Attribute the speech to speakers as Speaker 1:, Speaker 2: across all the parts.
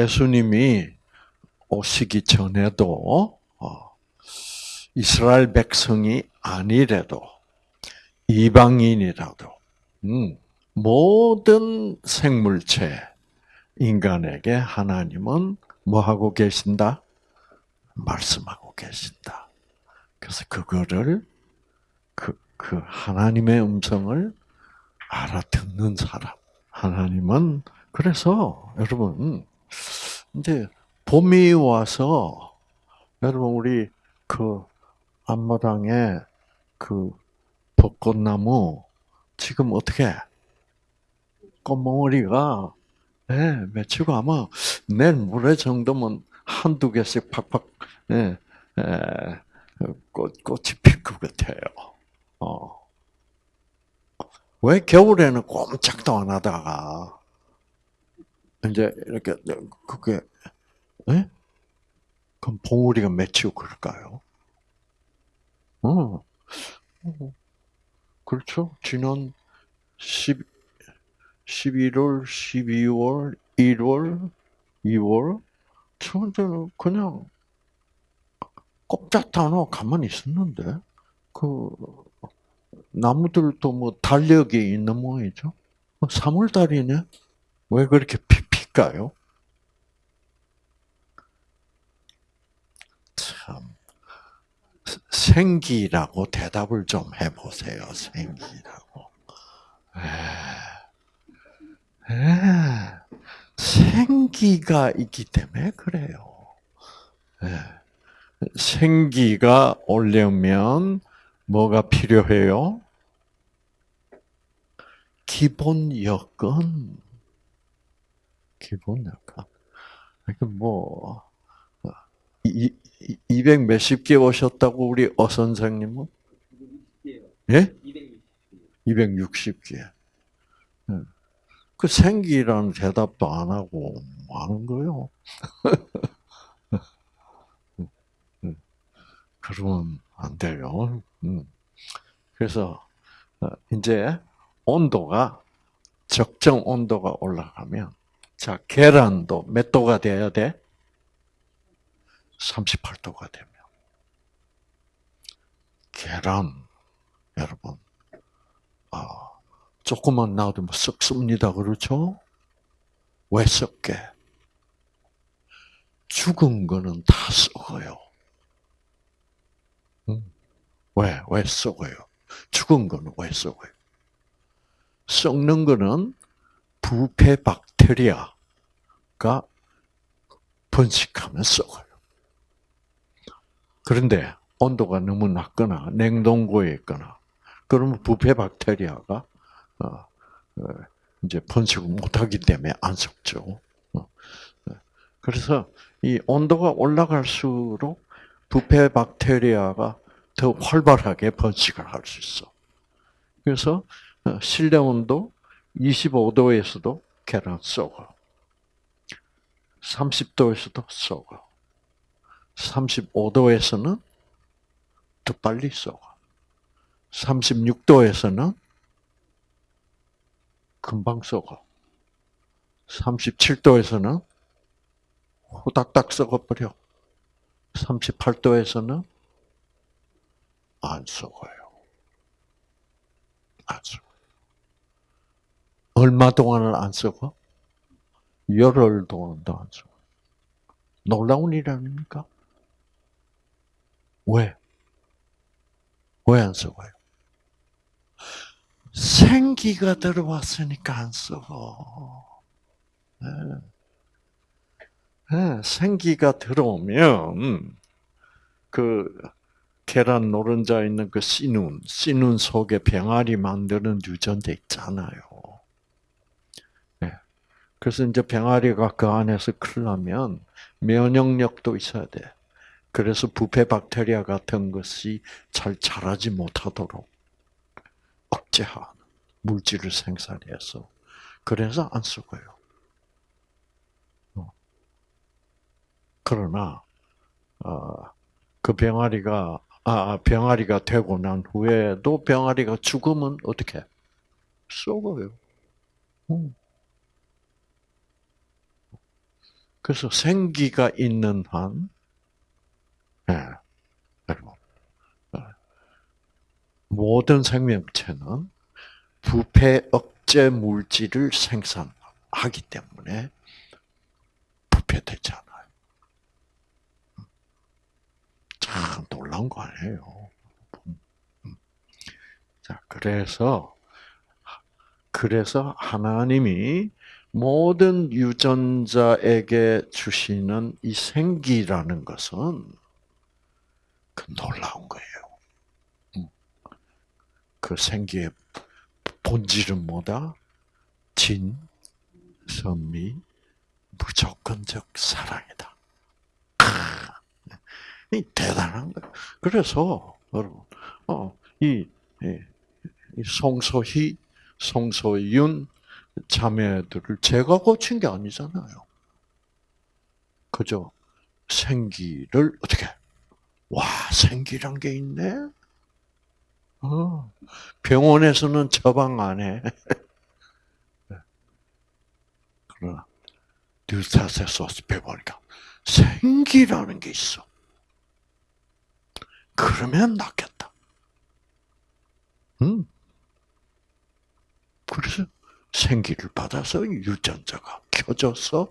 Speaker 1: 예수님이 오시기 전에도 어, 이스라엘 백성이 아니래도 이방인이라도 음, 모든 생물체 인간에게 하나님은 뭐 하고 계신다? 말씀하고 계신다. 그래서 그거를 그, 그 하나님의 음성을 알아듣는 사람. 하나님은 그래서 여러분 이제 봄이 와서 여러분 우리 그 앞마당에 그 벚꽃나무 지금 어떻게 꽃몽어리가 예, 맺히고 아마 내일 모레 정도면 한두 개씩 팍팍 예, 예, 꽃, 꽃이 필 것 같아요. 어. 왜 겨울에는 꼼짝도 안 하다가 이제 이렇게 그게 예? 그럼 봉우리가 맺히고 그럴까요? 어. 그렇죠. 지난 10, 11월, 12월, 1월, 2월, 저는 그냥 안 하고 가만히 있었는데, 그, 나무들도 뭐 달력이 있는 모양이죠. 3월 달이네? 뭐왜 그렇게 피 필까요? 참. 생기라고 대답을 좀 해보세요. 생기라고. 에, 에, 생기가 있기 때문에 그래요. 에, 생기가 오려면 뭐가 필요해요? 기본 여건. 기본 여건. 그러니까 뭐, 200 몇십 개 오셨다고 우리 어 선생님은? 예? 260개. 그 생기라는 대답도 안 하고 뭐 하는 거요? 그러면 안 돼요. 그래서 어, 이제 온도가 적정 온도가 올라가면 자 계란도 몇 도가 돼야 돼? 38도가 되면 계란 여러분 아 조금만 놔두면 썩습니다. 그렇죠? 왜 썩게? 죽은 거는 다 썩어요. 왜? 왜 썩어요? 죽은 거는 왜 썩어요? 썩는 거는 부패 박테리아가 번식하면 썩어요. 그런데 온도가 너무 낮거나 냉동고에 있거나 그러면 부패 박테리아가 어, 어, 이제 번식을 못하기 때문에 안 썩죠. 어, 그래서 이 온도가 올라갈수록 부패 박테리아가 더 활발하게 번식을 할 수 있어. 그래서 실내 온도 25도에서도 계란 썩어. 30도에서도 썩어. 35도에서는 더 빨리 썩어. 36도에서는 금방 썩어. 37도에서는 후닥닥 썩어버려. 38도에서는 안 썩어요. 안 썩어요. 얼마 동안을 안 썩어? 열흘 동안도 안 썩어. 놀라운 일 아닙니까? 왜? 왜안 썩어요? 생기가 들어왔으니까 안 썩어. 네. 네, 생기가 들어오면 그 계란 노른자 있는 그 씨눈, 씨눈 속에 병아리 만드는 유전자 있잖아요. 네. 그래서 이제 병아리가 그 안에서 클 나면 면역력도 있어야 돼. 그래서 부패 박테리아 같은 것이 잘 자라지 못하도록 억제하는 물질을 생산해서 그래서 안 썩어요. 어. 그러나 어, 그 병아리가 아 병아리가 되고 난 후에도 병아리가 죽으면 어떻게 썩어요. 음. 그래서 생기가 있는 한, 예, 여러분, 어, 모든 생명체는 부패 억제 물질을 생산하기 때문에 부패되잖아요. 참 놀라운 거 아니에요. 자, 그래서 그래서 하나님이 모든 유전자에게 주시는 이 생기라는 것은 그 놀라운 거예요. 음. 그 생기의 본질은 뭐다? 진, 선미, 무조건적 사랑이다. 이 대단한 거예요. 그래서 여러분, 어, 이, 이 송소희, 송소윤 자매들을 제가 고친 게 아니잖아요. 그죠? 생기를 어떻게? 와, 생기란 게 있네. 어, 병원에서는 처방 안 해. 그러나 뉴타세소스 배우니까 생기라는 게 있어. 그러면 낫겠다. 음. 그래서 생기를 받아서 유전자가 켜져서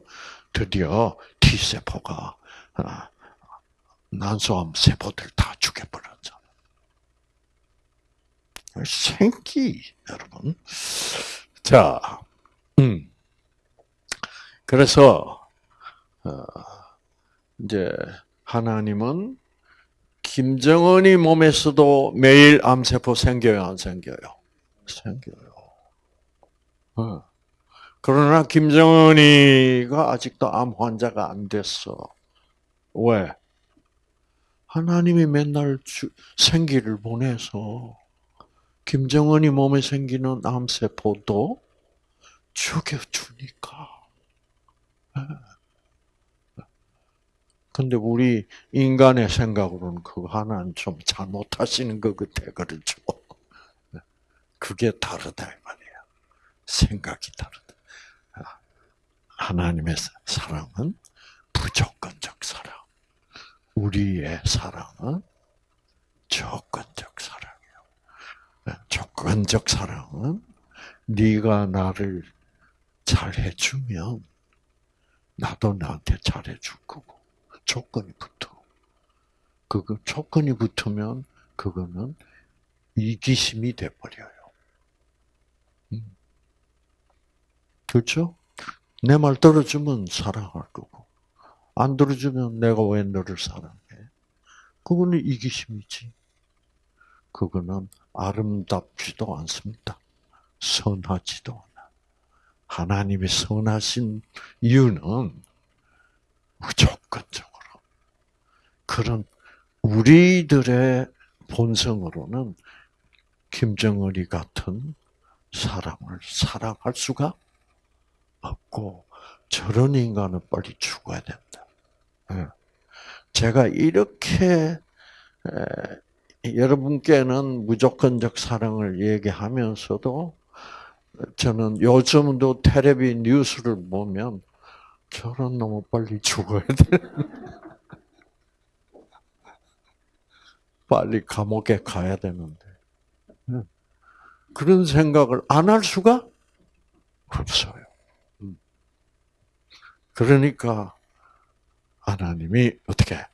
Speaker 1: 드디어 T세포가 아, 난소암 세포들 다 죽여버렸잖아. 생기, 여러분. 자, 음. 그래서, 어, 이제, 하나님은 김정은이 몸에서도 매일 암세포 생겨요, 안 생겨요? 생겨요. 어. 그러나 김정은이가 아직도 암 환자가 안 됐어. 왜? 하나님이 맨날 주, 생기를 보내서 김정은이 몸에 생기는 암세포도 죽여주니까. 예. 근데 우리 인간의 생각으로는 그거 하나는 좀 잘못하시는 것 같아, 그렇죠? 그게 다르다, 이 말이야. 생각이 다르다. 하나님의 사랑은 무조건적 사랑. 우리의 사랑은 조건적 사랑이에요. 조건적 사랑은 네가 나를 잘 해주면 나도 나한테 잘해줄 거고 조건이 붙어. 그거 조건이 붙으면 그거는 이기심이 돼 버려요. 음. 그렇죠? 내 말 들어주면 사랑할 거고 안 들어주면 내가 왜 너를 사랑해? 그거는 이기심이지. 그거는 아름답지도 않습니다. 선하지도 않아. 하나님이 선하신 이유는 무조건적으로 그런 우리들의 본성으로는 김정은이 같은 사람을 사랑할 수가 없고 저런 인간은 빨리 죽어야 된다. 예. 제가 이렇게 여러분께는 무조건적 사랑을 얘기하면서도 저는 요즘도 텔레비 뉴스를 보면 저런 놈은 빨리 죽어야 돼. 빨리 감옥에 가야 되는데. 예. 그런 생각을 안 할 수가 없어요. 음. 그러니까 하나님이 어떻게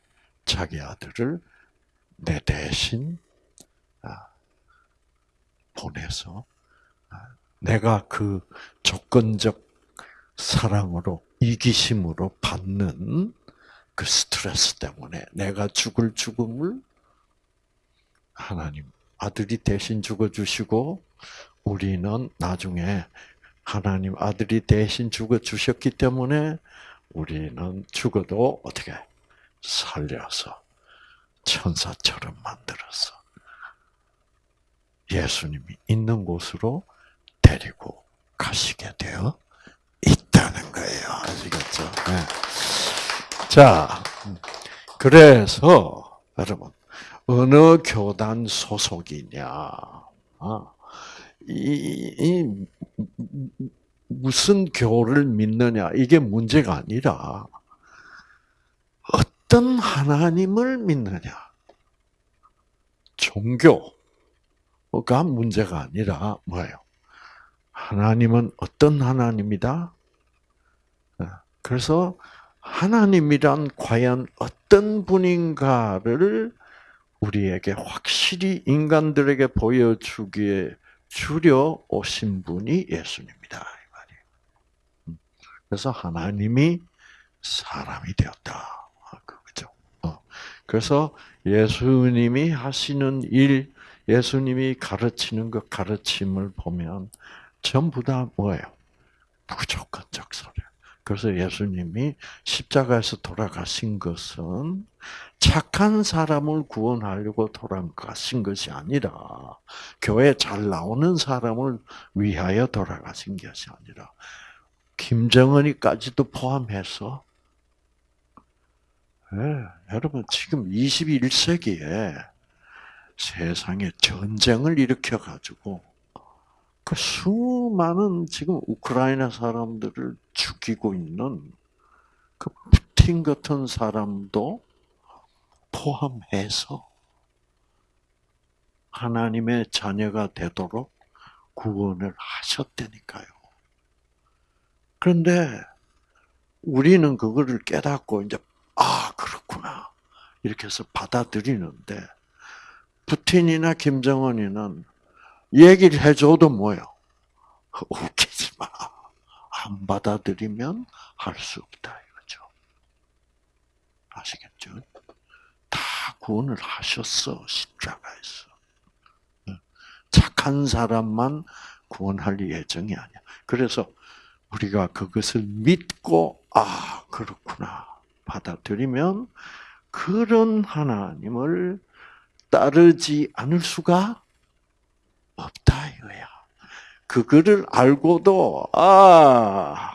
Speaker 1: 자기 아들을 내 대신 아, 보내서 아, 내가 그 조건적 사랑으로 이기심으로 받는 그 스트레스 때문에 내가 죽을 죽음을 하나님 아들이 대신 죽어 주시고 우리는 나중에 하나님 아들이 대신 죽어 주셨기 때문에 우리는 죽어도 어떻게 살려서 천사처럼 만들어서 예수님이 있는 곳으로 데리고 가시게 되어 있다는 거예요. 아시겠죠? 네. 자, 그래서 여러분 어느 교단 소속이냐? 아, 이, 이 무슨 교를 믿느냐 이게 문제가 아니라 어떤 하나님을 믿느냐? 종교가 문제가 아니라 뭐예요? 하나님은 어떤 하나님이다? 그래서 하나님이란 과연 어떤 분인가를 우리에게 확실히 인간들에게 보여주기에 주려 오신 분이 예수님이다. 이 말이에요. 음. 그래서 하나님이 사람이 되었다. 아, 그거죠. 어. 그래서 예수님이 하시는 일, 예수님이 가르치는 것 가르침을 보면 전부 다 뭐예요? 무조건적 소리. 그래서 예수님이 십자가에서 돌아가신 것은 착한 사람을 구원하려고 돌아가신 것이 아니라 교회 잘 나오는 사람을 위하여 돌아가신 것이 아니라 김정은이까지도 포함해서 네, 여러분 지금 21세기에 세상에 전쟁을 일으켜 가지고 그 수많은 지금 우크라이나 사람들을 죽이고 있는 그 푸틴 같은 사람도 포함해서 하나님의 자녀가 되도록 구원을 하셨다니까요. 그런데 우리는 그거를 깨닫고 이제 아 그렇구나 이렇게 해서 받아들이는데 푸틴이나 김정은이는 얘기를 해줘도 뭐요? 웃기지 마. 안 받아들이면 할 수 없다 이거죠. 아시겠죠? 다 구원을 하셨어 십자가에서. 착한 사람만 구원할 예정이 아니야. 그래서 우리가 그것을 믿고 아 그렇구나 받아들이면 그런 하나님을 따르지 않을 수가 없다 이거야. 그거를 알고도 아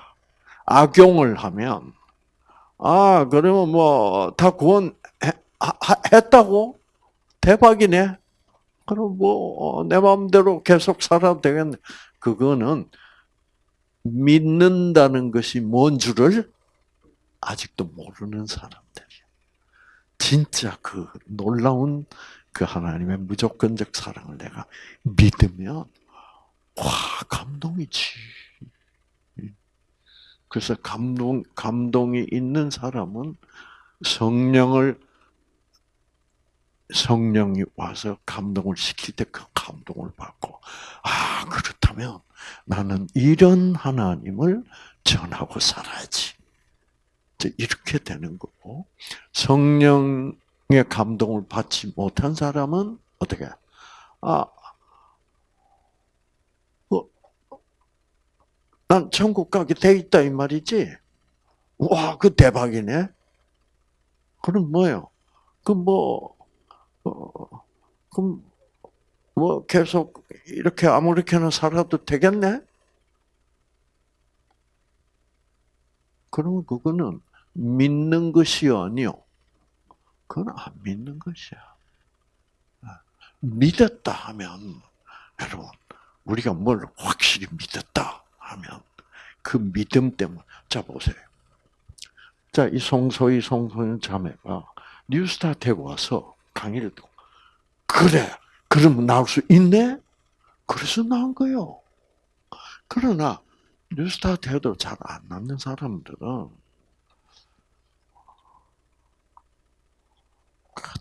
Speaker 1: 악용을 하면 아 그러면 뭐 다 구원 했다고 대박이네. 그럼 뭐내 어, 마음대로 계속 살아도 되겠네. 그거는 믿는다는 것이 뭔 줄을 아직도 모르는 사람들이야. 진짜 그 놀라운 그 하나님의 무조건적 사랑을 내가 믿으면 와 감동이지. 그래서 감동 감동이 있는 사람은 성령을 성령이 와서 감동을 시킬 때 그 감동을 받고 아 그렇다면 나는 이런 하나님을 전하고 살아야지. 이렇게 되는 거고 성령 의 감동을 받지 못한 사람은 어떻게? 아, 뭐, 난 천국 가게 돼 있다 이 말이지. 와, 그 대박이네. 그럼 뭐요? 그 뭐, 어, 그럼 뭐 계속 이렇게 아무렇게나 살아도 되겠네? 그러면 그거는 믿는 것이 아니요. 그건 안 믿는 것이야. 아, 믿었다 하면, 여러분, 우리가 뭘 확실히 믿었다 하면, 그 믿음 때문에, 자, 보세요. 자, 이 송소희, 송소연 자매가 뉴스타트에 와서 강의를 듣고, 그래, 그러면 나올 수 있네? 그래서 나온 거요. 그러나, 뉴스타트에도 잘 안 낳는 사람들은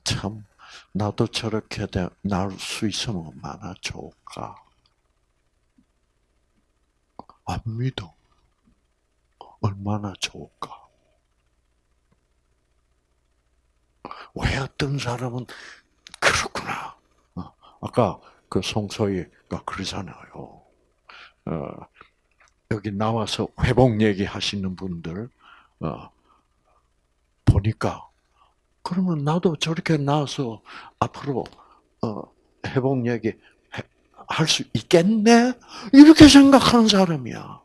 Speaker 1: 참 나도 저렇게 나올 수 있으면 얼마나 좋을까. 안 믿어. 얼마나 좋을까. 왜 어떤 사람은 그렇구나. 어, 아까 그 송소희가 그러잖아요. 어, 여기 나와서 회복 얘기 하시는 분들 어, 보니까 그러면 나도 저렇게 나와서 앞으로 어, 회복 얘기 할 수 있겠네? 이렇게 생각하는 사람이야.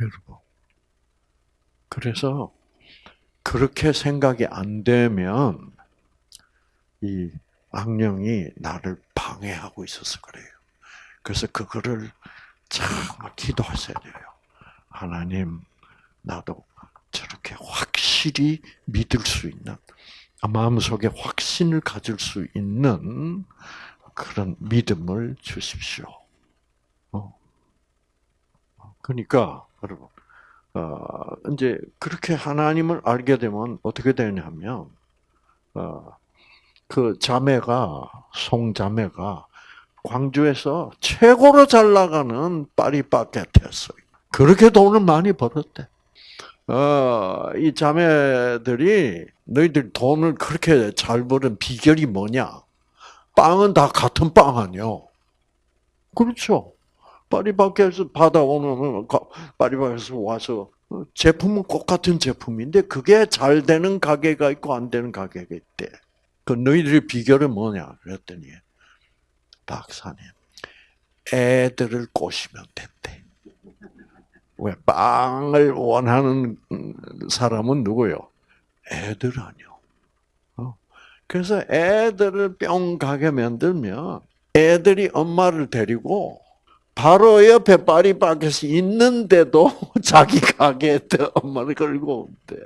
Speaker 1: 여러분. 그래서 그렇게 생각이 안 되면 이 악령이 나를 방해하고 있어서 그래요. 그래서 그거를 정말 기도하셔야 돼요. 하나님, 나도 저렇게 확실히 믿을 수 있는 마음속에 확신을 가질 수 있는 그런 믿음을 주십시오. 어. 그러니까 여러분, 어, 이제 그렇게 하나님을 알게 되면 어떻게 되냐면, 어, 그 자매가 송자매가 광주에서 최고로 잘 나가는 파리바게트였어요. 그렇게 돈을 많이 벌었대. 어, 이 자매들이 너희들 돈을 그렇게 잘 버는 비결이 뭐냐? 빵은 다 같은 빵 아니요. 그렇죠. 파리바게에서 받아오는 파리바게에서 와서 제품은 똑같은 제품인데 그게 잘 되는 가게가 있고 안 되는 가게가 있대. 그 너희들의 비결은 뭐냐? 그랬더니 박사님 애들을 꼬시면 된대. 왜 빵을 원하는 사람은 누구요? 애들 아니요. 어. 그래서 애들을 뿅 가게 만들면 애들이 엄마를 데리고 바로 옆에 파리바게트 있는데도 자기 가게에 엄마를 끌고 온대.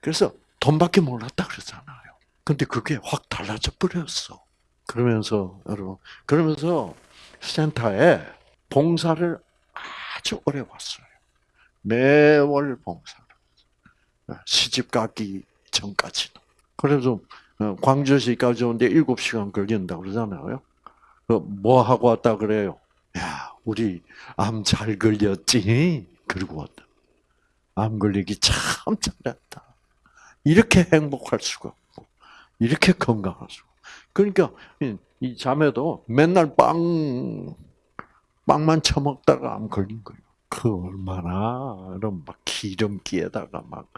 Speaker 1: 그래서 돈밖에 몰랐다 그러잖아요. 근데 그게 확 달라져 버렸어. 그러면서 여러분 그러면서 센터에 봉사를 아주 오래 왔어요. 매월 봉사를 시집 가기 전까지는. 그래서 어, 광주시까지 오는데 7시간 걸린다 그러잖아요. 뭐 하고 왔다 그래요? 야, 우리 암 잘 걸렸지? 그러고 왔다. 암 걸리기 참 잘했다. 이렇게 행복할 수가 없고, 이렇게 건강할 수가 그러니까 이 자매도 맨날 빵 빵만 처먹다가 암 걸린 거예요. 그 얼마나 막 기름기에다가 막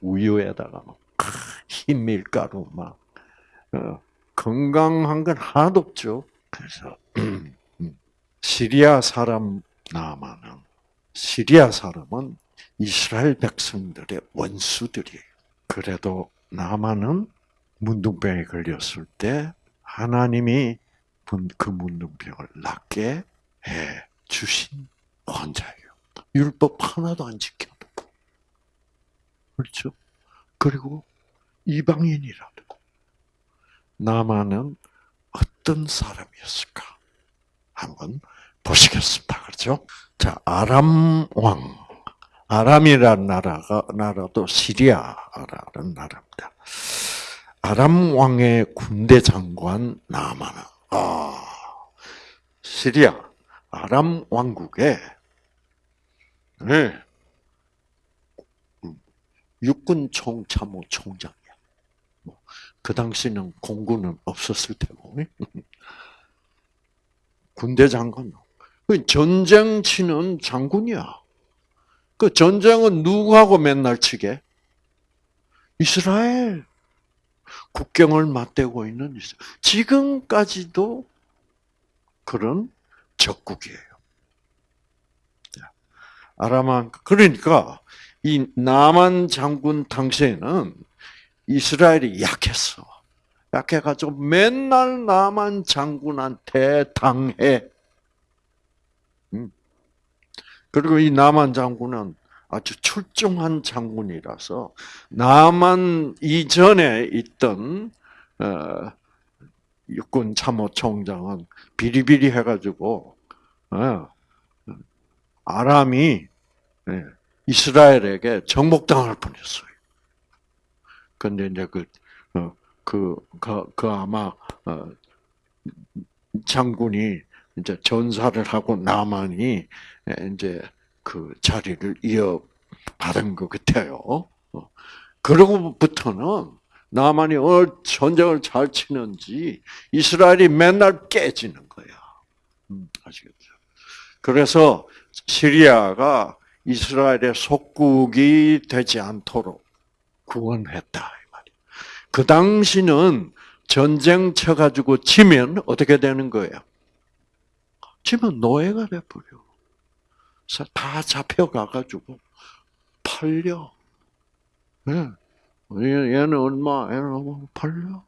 Speaker 1: 우유에다가 막 흰 밀가루 막 어, 건강한 건 하나도 없죠. 그래서 시리아 사람 나만은 시리아 사람은 이스라엘 백성들의 원수들이에요. 그래도 나만은 문둥병에 걸렸을 때 하나님이 그 문둥병을 낫게 해 주신 환자예요. 율법 하나도 안 지켜도. 그렇죠? 그리고 이방인이라도 나만은 어떤 사람이었을까? 한번 보시겠습니다. 그렇죠? 자, 아람 왕. 아람이라는 나라가, 나라도 시리아라는 나라입니다. 아람 왕의 군대 장관 나아만은 아 시리아 아람 왕국의 네. 육군 총참모 총장이야. 뭐, 그 당시는 공군은 없었을 테고 군대 장관. 그 전쟁 치는 장군이야. 그 전쟁은 누구하고 맨날 치게? 이스라엘. 국경을 맞대고 있는 이스라엘. 지금까지도 그런 적국이에요. 아람한 그러니까 이 남한 장군 당시에는 이스라엘이 약했어. 약해가지고 맨날 남한 장군한테 당해. 음. 그리고 이 남한 장군은 아주 출중한 장군이라서 남한 이전에 있던 어, 육군 참모총장은 비리비리 해가지고 어, 아람이 예, 이스라엘에게 정복당할 뻔했어요. 근데 이제 그, 어, 그, 그, 그 아마, 어, 장군이 이제 전사를 하고 나만이 이제 그 자리를 이어받은 것 같아요. 어. 그러고부터는 나만이 어 전쟁을 잘 치는지 이스라엘이 맨날 깨지는 거야. 음, 아시겠죠? 그래서 시리아가 이스라엘의 속국이 되지 않도록 구원했다. 그 당시는 전쟁 쳐가지고 치면 어떻게 되는 거예요? 치면 노예가 돼버려. 다 잡혀가가지고 팔려. 네. 얘는 얼마, 얘는 얼마 팔려.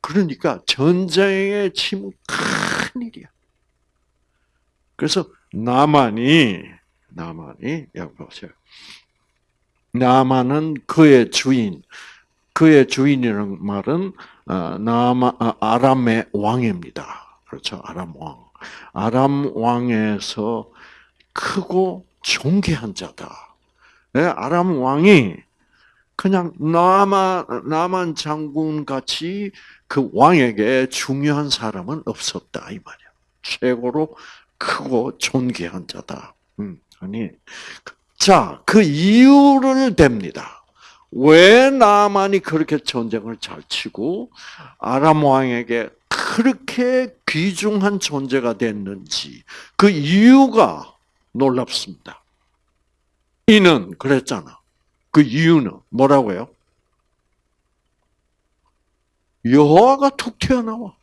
Speaker 1: 그러니까 전쟁의 침은 큰 일이야. 그래서 나만이 나만이 여기 보세요. 나만은 그의 주인, 그의 주인이라는 말은 어, 나마 아, 아람의 왕입니다. 그렇죠, 아람 왕. 아람 왕에서 크고 존귀한 자다. 네, 아람 왕이 그냥 나만 나만 장군 같이 그 왕에게 중요한 사람은 없었다 이 말이야. 최고로 크고 존귀한 자다. 음, 아니 자, 그 이유를 댑니다. 왜 나만이 그렇게 전쟁을 잘 치고 아람 왕에게 그렇게 귀중한 존재가 됐는지 그 이유가 놀랍습니다. 이는 그랬잖아. 그 이유는 뭐라고요? 여호와가 툭 튀어나와.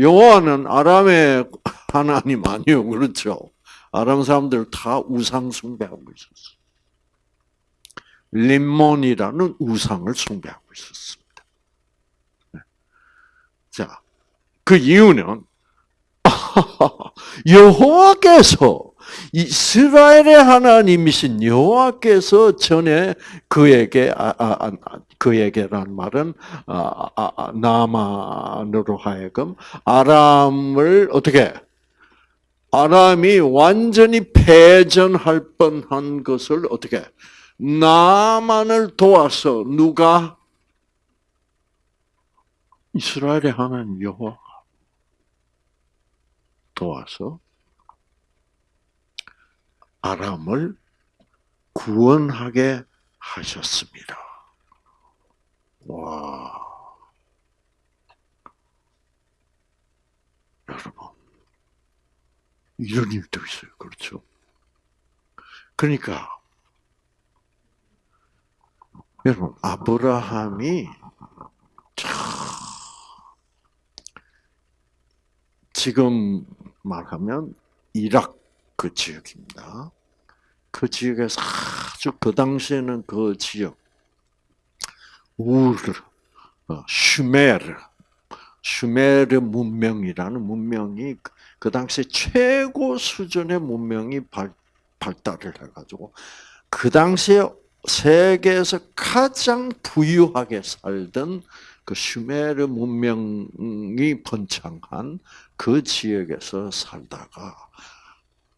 Speaker 1: 여호와는 아람의 하나님 아니요, 그렇죠? 아람 사람들 다 우상 숭배하고 있었어. 림몬이라는 우상을 숭배하고 있었습니다. 네. 자, 그 이유는 여호와께서 이스라엘의 하나님이신 여호와께서 전에 그에게 아, 아, 아, 그에게란 말은 아, 아, 아, 나만으로 하여금 아람을 어떻게? 아람이 완전히 패전할 뻔한 것을 어떻게? 나만을 도와서 누가? 이스라엘의 하나님 여호와 도와서 아람을 구원하게 하셨습니다. 와. 여러분. 이런 일도 있어요. 그렇죠? 그러니까, 여러분, 아브라함이 참, 지금 말하면 이락 그 지역입니다. 그 지역에서 아주 그 당시에는 그 지역, 우르, 어, 슈메르, 슈메르 문명이라는 문명이 그 당시 최고 수준의 문명이 발, 발달을 해가지고 그 당시에 세계에서 가장 부유하게 살던 그 슈메르 문명이 번창한 그 지역에서 살다가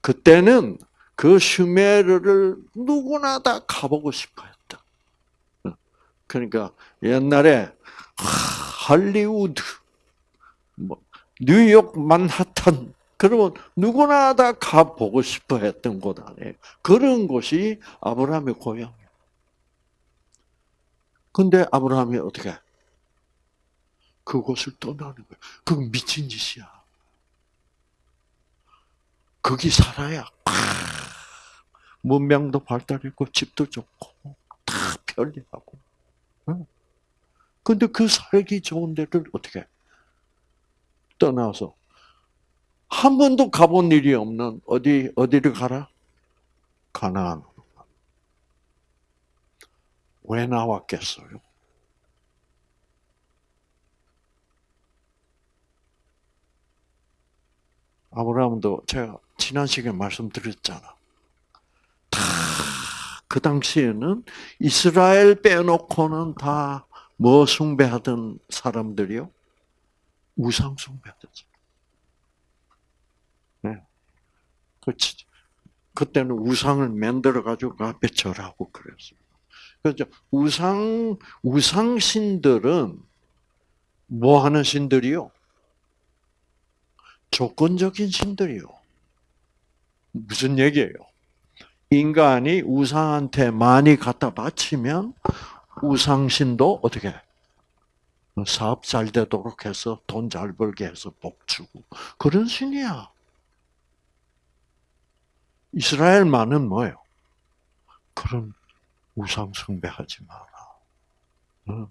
Speaker 1: 그때는 그 슈메르를 누구나 다 가보고 싶어 했다. 그러니까 옛날에 할리우드, 뭐 뉴욕 만하탄 그러면 누구나 다 가보고 싶어 했던 곳 아니에요. 그런 곳이 아브라함의 고향이에요. 근데 아브라함이 어떻게 그곳을 떠나는 거예요. 그건 미친 짓이야. 거기 살아야 문명도 발달했고 집도 좋고 다 편리하고. 근데 그 살기 좋은 데를 어떻게 떠나서 한 번도 가본 일이 없는 어디 어디를 가라? 가나안. 왜 나왔겠어요? 아브라함도 제가 지난 시간에 말씀드렸잖아. 다 그 당시에는 이스라엘 빼놓고는 다 뭐 숭배하던 사람들이요? 우상 숭배하셨죠. 네. 그렇지. 그때는 우상을 만들어 가지고 그 앞에 절하고 그랬어요. 그죠? 우상 우상 신들은 뭐 하는 신들이요? 조건적인 신들이요. 무슨 얘기예요? 인간이 우상한테 많이 갖다 바치면 우상신도 어떻게 사업 잘 되도록 해서 돈 잘 벌게 해서 복 주고 그런 신이야. 이스라엘만은 뭐예요? 그런 우상 숭배하지 마라.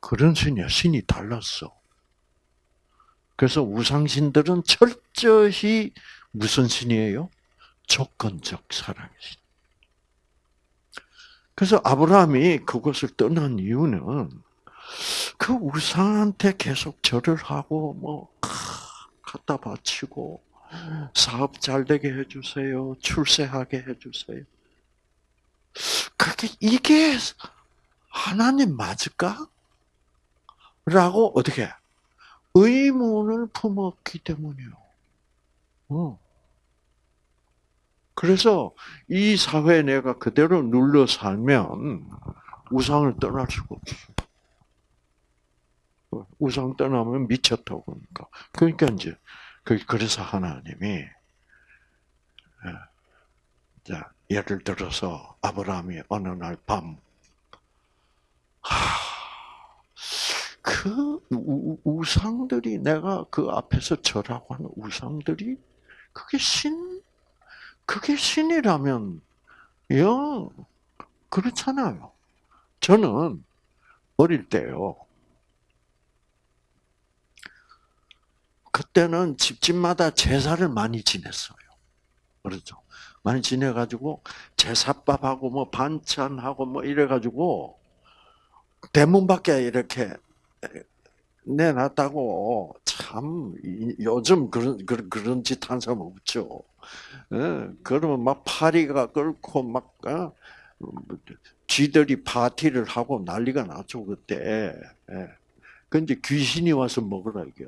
Speaker 1: 그런 신이야. 신이 달랐어. 그래서 우상신들은 철저히 무슨 신이에요? 조건적 사랑의 신. 그래서 아브라함이 그것을 떠난 이유는 그 우상한테 계속 절을 하고 뭐 갖다 바치고 사업 잘 되게 해주세요. 출세하게 해주세요. 그게 이게 하나님 맞을까? 라고 어떻게 의문을 품었기 때문이요. 어. 그래서 이 사회에 내가 그대로 눌러 살면 우상을 떠날 수가 없어. 우상 떠나면 미쳤다고 그러니까. 그러니까 이제 그- 그래서 하나님이 예. 자 예를 들어서 아브라함이 어느 날 밤, 그 우- 우상들이 내가 그 앞에서 절하고 하는 우상들이 그게 신, 그게 신이라면 영 그렇잖아요. 저는 어릴 때요. 그때는 집집마다 제사를 많이 지냈어요. 그렇죠. 많이 지내가지고 제사밥하고 뭐 반찬하고 뭐 이래가지고 대문 밖에 이렇게 내놨다고 참 이- 요즘 그런 그런 그런 짓 한 사람 없죠. 예, 그러면 막 파리가 끓고 막 어? 쥐들이 파티를 하고 난리가 났죠 그때. 예. 근데 귀신이 와서 먹으라 이게.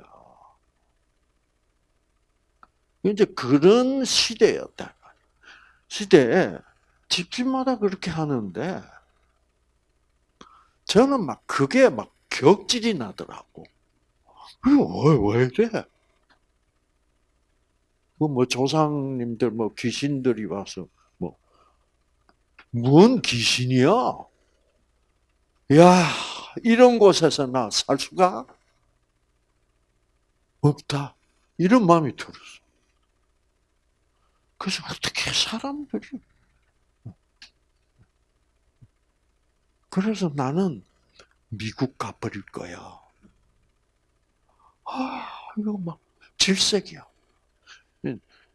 Speaker 1: 이제 그런 시대였다. 시대에 집집마다 그렇게 하는데 저는 막 그게 막 격질이 나더라고. 왜, 왜 이래? 뭐, 뭐 조상님들 뭐 귀신들이 와서 뭐 뭔 귀신이야? 야 이런 곳에서 나 살 수가 없다. 이런 마음이 들었어. 그래서 어떻게 사람들이 그래서 나는 미국 가버릴 거야. 아, 이거 막 질색이야.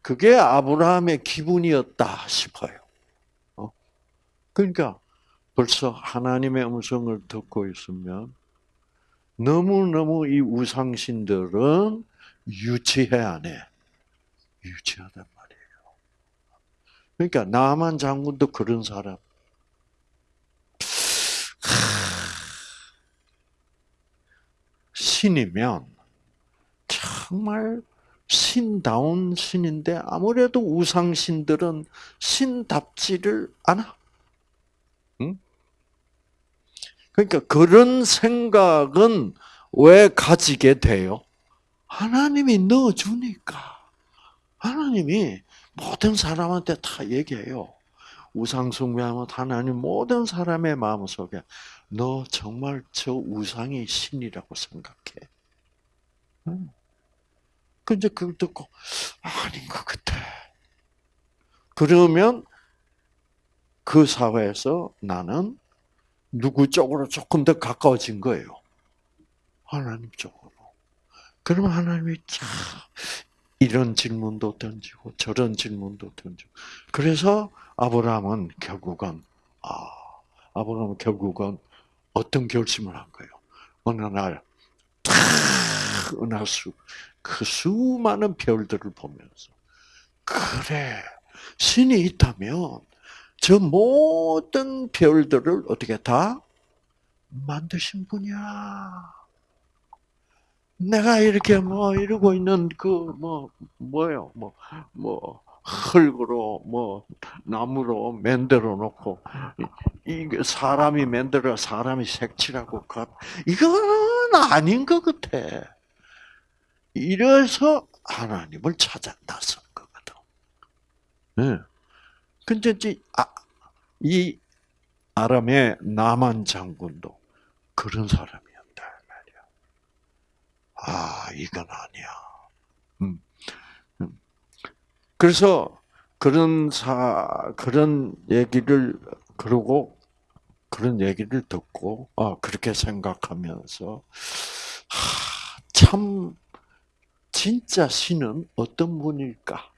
Speaker 1: 그게 아브라함의 기분이었다 싶어요. 어? 그러니까 벌써 하나님의 음성을 듣고 있으면 너무너무 이 우상신들은 유치해 안 해? 유치하단 말이에요. 그러니까 나만 장군도 그런 사람. 신이면 정말 신다운 신인데 아무래도 우상신들은 신답지를 않아. 응? 그러니까 그런 생각은 왜 가지게 돼요? 하나님이 넣어주니까. 하나님이 모든 사람한테 다 얘기해요. 우상 숭배하면 하나님 모든 사람의 마음속에 너 정말 저 우상이 신이라고 생각해. 응. 근데 그걸 듣고 아닌 것 같아. 그러면 그 사회에서 나는 누구 쪽으로 조금 더 가까워진 거예요. 하나님 쪽으로. 그러면 하나님이 참 이런 질문도 던지고 저런 질문도 던지고. 그래서 아브라함은 결국은 아 아브라함은 결국은 어떤 결심을 한 거예요. 어느 날 탁 은하수 그 수많은 별들을 보면서 그래 신이 있다면 저 모든 별들을 어떻게 다 만드신 분이야. 내가 이렇게 뭐 이러고 있는 그 뭐 뭐요 뭐 뭐 흙으로 뭐 나무로 만들어 놓고 이게 사람이 만들어 사람이 색칠하고 것 이건 아닌 것 같아. 이래서 하나님을 찾아 나선 거거든. 네. 근데 이제 아, 이 아람의 나만 장군도 그런 사람이었다 말이야. 아 이건 아니야. 음. 음. 그래서 그런 사 그런 얘기를 그러고 그런 얘기를 듣고 아 그렇게 생각하면서 하, 참 진짜 신은 어떤 분일까?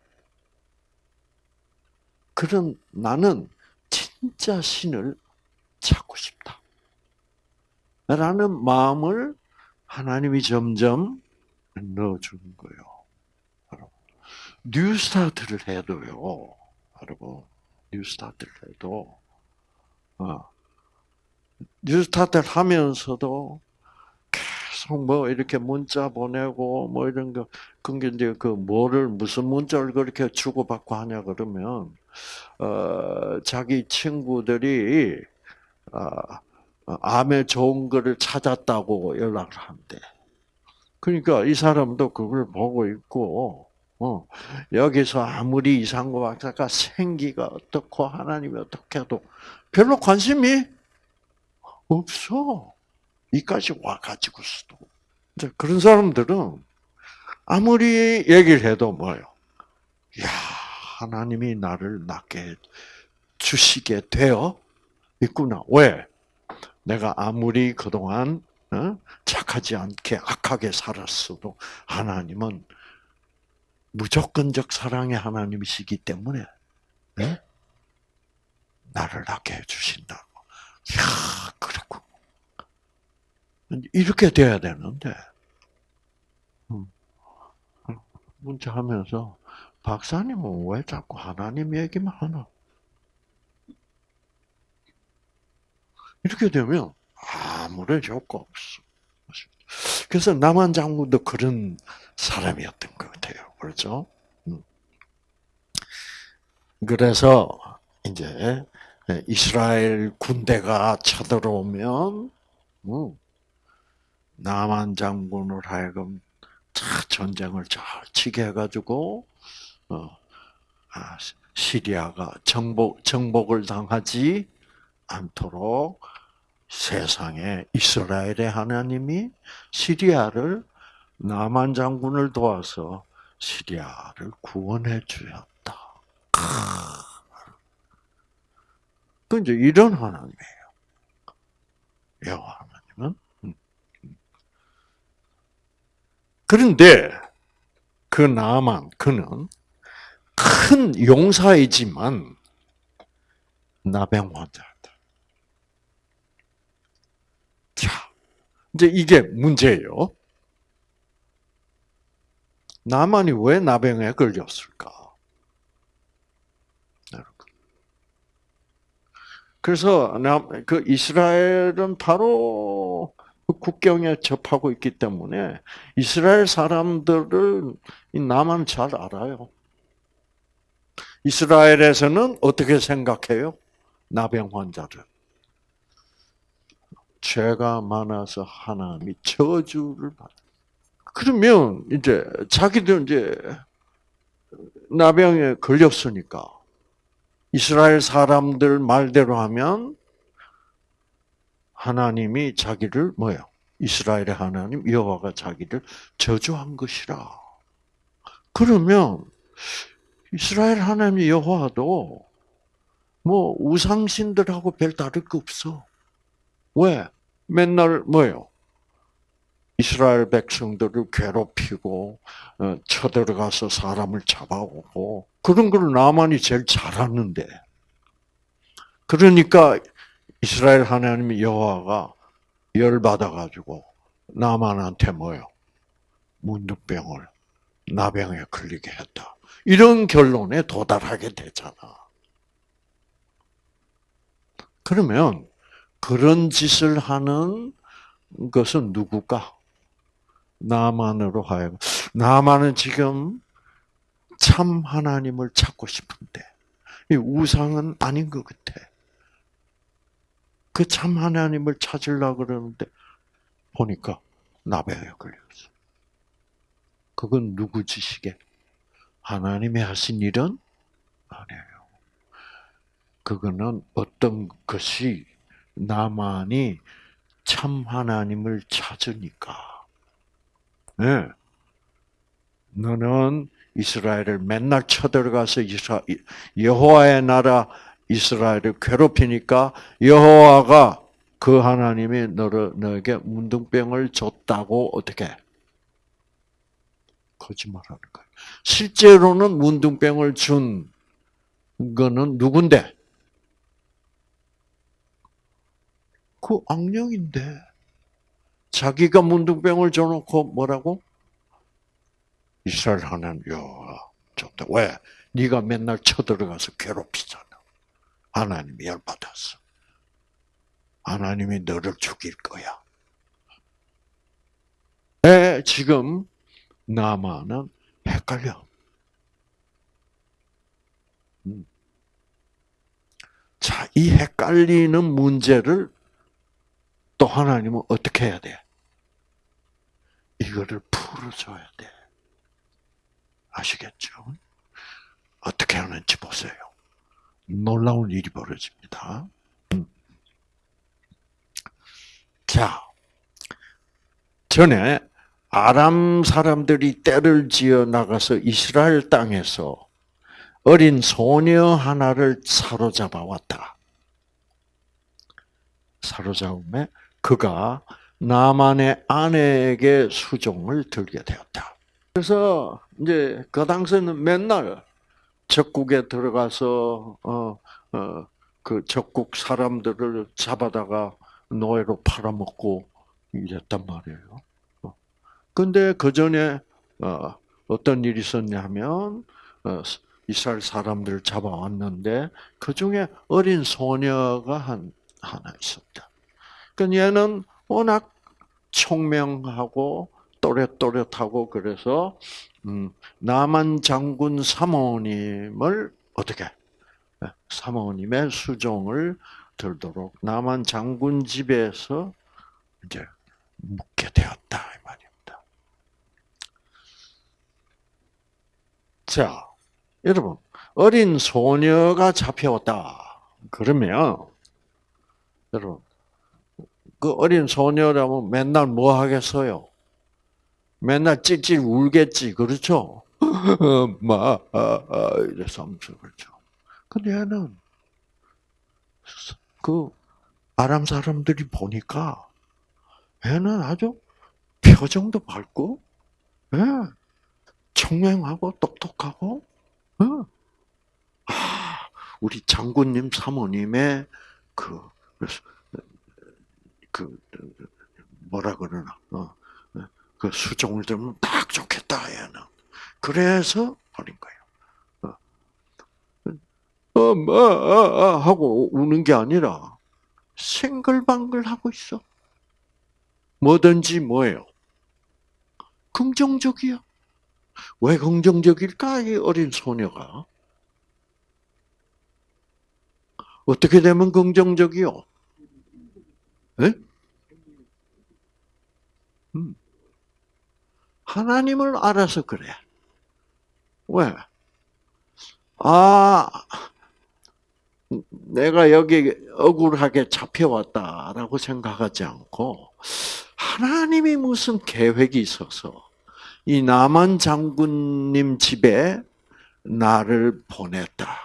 Speaker 1: 그런 나는 진짜 신을 찾고 싶다. 라는 마음을 하나님이 점점 넣어주는 거예요. 뉴스타트를 해도요, 여러분, 뉴스타트를 해도, 어, 뉴스타트를 하면서도 계속 뭐 이렇게 문자 보내고 뭐 이런 거, 그게 이제 그 뭐를, 무슨 문자를 그렇게 주고받고 하냐 그러면, 어, 자기 친구들이, 아, 암에 좋은 거를 찾았다고 연락을 한대. 그러니까 이 사람도 그걸 보고 있고, 어, 여기서 아무리 이상고 박사가 생기가 어떻고 하나님이 어떻게 해도 별로 관심이 없어. 이까지 와가지고서도. 그런 사람들은 아무리 얘기를 해도 뭐요? 야, 하나님이 나를 낫게 주시게 되어 있구나. 왜? 내가 아무리 그동안 어? 착하지 않게 악하게 살았어도 하나님은 무조건적 사랑의 하나님이시기 때문에 네? 나를 낫게 해주신다고. 이야, 그렇고. 이렇게 돼야 되는데, 음. 문자 하면서, 박사님은 왜 자꾸 하나님 얘기만 하나? 이렇게 되면 아무런 효과 없어. 그래서 남한 장군도 그런 사람이었던 것 같아요. 그렇죠? 음. 그래서 이제 이스라엘 군대가 쳐들어오면 음, 남한 장군을 하여금 전쟁을 잘 치게 해가지고 어, 아, 시리아가 정복 정복을 당하지 않도록 세상에 이스라엘의 하나님이 시리아를 남한 장군을 도와서 시리아를 구원해 주셨다. 그 이제 이런 하나님이에요. 여호와 하나님은. 음. 그런데 그 나만 그는 큰 용사이지만 나병 환자다. 자, 이제 이게 문제예요. 나만이 왜 나병에 걸렸을까? 그래서 그 이스라엘은 바로 그 국경에 접하고 있기 때문에 이스라엘 사람들을 나만 잘 알아요. 이스라엘에서는 어떻게 생각해요? 나병 환자를. 죄가 많아서 하나님이 저주를 받. 그러면 이제 자기들 이제 나병에 걸렸으니까 이스라엘 사람들 말대로 하면 하나님이 자기를 뭐요? 이스라엘의 하나님 여호와가 자기를 저주한 것이라. 그러면 이스라엘 하나님 여호와도 뭐 우상신들하고 별 다를 거 없어. 왜? 맨날 뭐요? 이스라엘 백성들을 괴롭히고 어, 쳐들어가서 사람을 잡아오고 그런 걸 나만이 제일 잘하는데 그러니까 이스라엘 하나님 여호와가 열 받아 가지고 나만한테 뭐요? 문득병을 나병에 걸리게 했다. 이런 결론에 도달하게 되잖아. 그러면 그런 짓을 하는 것은 누구까? 나만으로 하여금 나만은 지금 참 하나님을 찾고 싶은데 이 우상은 아닌 것 같아. 그 참 하나님을 찾으려 그러는데 보니까 나병에 걸렸어. 그건 누구 짓이게? 하나님이 하신 일은 아니에요. 그거는 어떤 것이 나만이 참 하나님을 찾으니까. 네. 너는 이스라엘을 맨날 쳐들어가서 여호와의 나라 이스라엘을 괴롭히니까 여호와가 그 하나님이 너를 너에게 문둥병을 줬다고 어떻게 거짓말하는 거예요. 실제로는 문둥병을 준 거는 누군데? 그 악령인데 자기가 문둥병을 줘놓고 뭐라고? 이스라엘 하나님 여호와 줬다. 왜? 네가 맨날 쳐들어가서 괴롭히잖아. 하나님이 열받았어. 하나님이 너를 죽일 거야. 에, 지금 나만은 헷갈려. 음. 자, 이 헷갈리는 문제를 또 하나님은 어떻게 해야 돼? 이거를 풀어줘야 돼. 아시겠죠? 어떻게 하는지 보세요. 놀라운 일이 벌어집니다. 음. 자, 전에 아람 사람들이 때를 지어 나가서 이스라엘 땅에서 어린 소녀 하나를 사로잡아 왔다. 사로잡음에 그가 나만의 아내에게 수종을 들게 되었다. 그래서 이제 그 당시에는 맨날 적국에 들어가서 어 어 그 적국 사람들을 잡아다가 노예로 팔아먹고 이랬단 말이에요. 어. 근데 그 전에 어, 어떤 일이 있었냐면 어, 이스라엘 사람들을 잡아왔는데 그 중에 어린 소녀가 한 하나 있었다. 그 얘는 워낙 총명하고 또렷또렷하고 그래서 음, 남한 장군 사모님을 어떻게 사모님의 수종을 들도록 남한 장군 집에서 이제 묵게 되었다 이 말입니다. 자, 여러분 어린 소녀가 잡혀왔다. 그러면 여러분 그 어린 소녀라면 맨날 뭐 하겠어요? 맨날 찔찔 울겠지, 그렇죠? 마, 아, 아, 이래서 하면서 그렇죠. 근데 얘는 그 아람 사람들이 보니까 얘는 아주 표정도 밝고, 예, 청명하고 똑똑하고, 예. 아, 우리 장군님 사모님의 그, 그, 뭐라 그러나, 어, 그 수종을 들면 딱 좋겠다, 얘는. 그래서 버린 거예요. 어, 어, 뭐, 어, 어, 하고 우는 게 아니라, 생글방글 하고 있어. 뭐든지 뭐예요? 긍정적이야. 왜 긍정적일까? 이 어린 소녀가. 어떻게 되면 긍정적이요? 네? 하나님을 알아서 그래. 왜? 아, 내가 여기 억울하게 잡혀왔다라고 생각하지 않고, 하나님이 무슨 계획이 있어서, 이 남한 장군님 집에 나를 보냈다.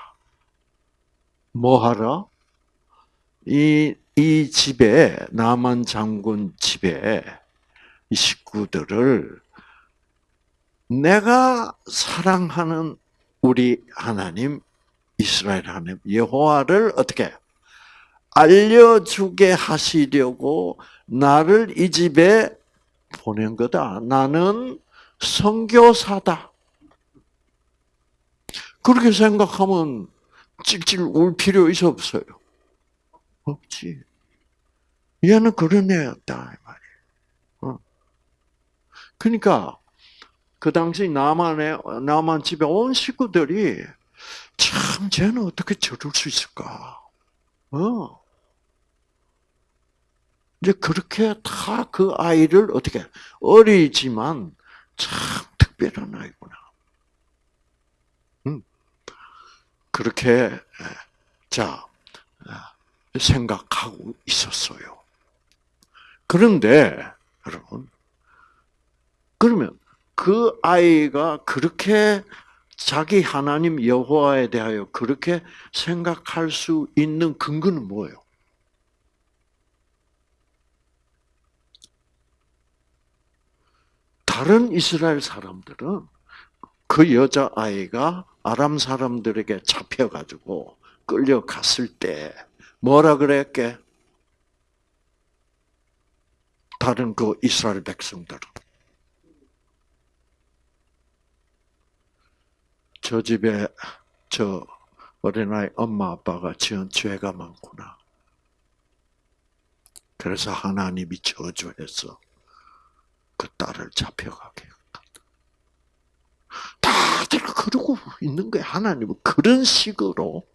Speaker 1: 뭐 하러? 이, 이 집에, 남한 장군 집에 이 식구들을 내가 사랑하는 우리 하나님, 이스라엘 하나님, 여호와를 어떻게 알려주게 하시려고 나를 이 집에 보낸 거다. 나는 선교사다. 그렇게 생각하면 찔찔 울 필요 있어 없어요? 없지. 얘는 그런 애였다 이 말이에요. 어. 그러니까 그 당시 남한에 남한 집에 온 식구들이 참 쟤는 어떻게 저럴 수 있을까? 어. 이제 그렇게 다 그 아이를 어떻게 어리지만 참 특별한 아이구나. 음. 그렇게 자 생각하고 있었어요. 그런데 여러분 그러면 그 아이가 그렇게 자기 하나님 여호와에 대하여 그렇게 생각할 수 있는 근거는 뭐예요? 다른 이스라엘 사람들은 그 여자 아이가 아람 사람들에게 잡혀가지고 끌려갔을 때 뭐라 그랬게? 다른 그 이스라엘 백성들은 저 집에 저 어린아이 엄마 아빠가 지은 죄가 많구나. 그래서 하나님이 저주해서 그 딸을 잡혀가게. 다들 그러고 있는 거야. 하나님은 그런 식으로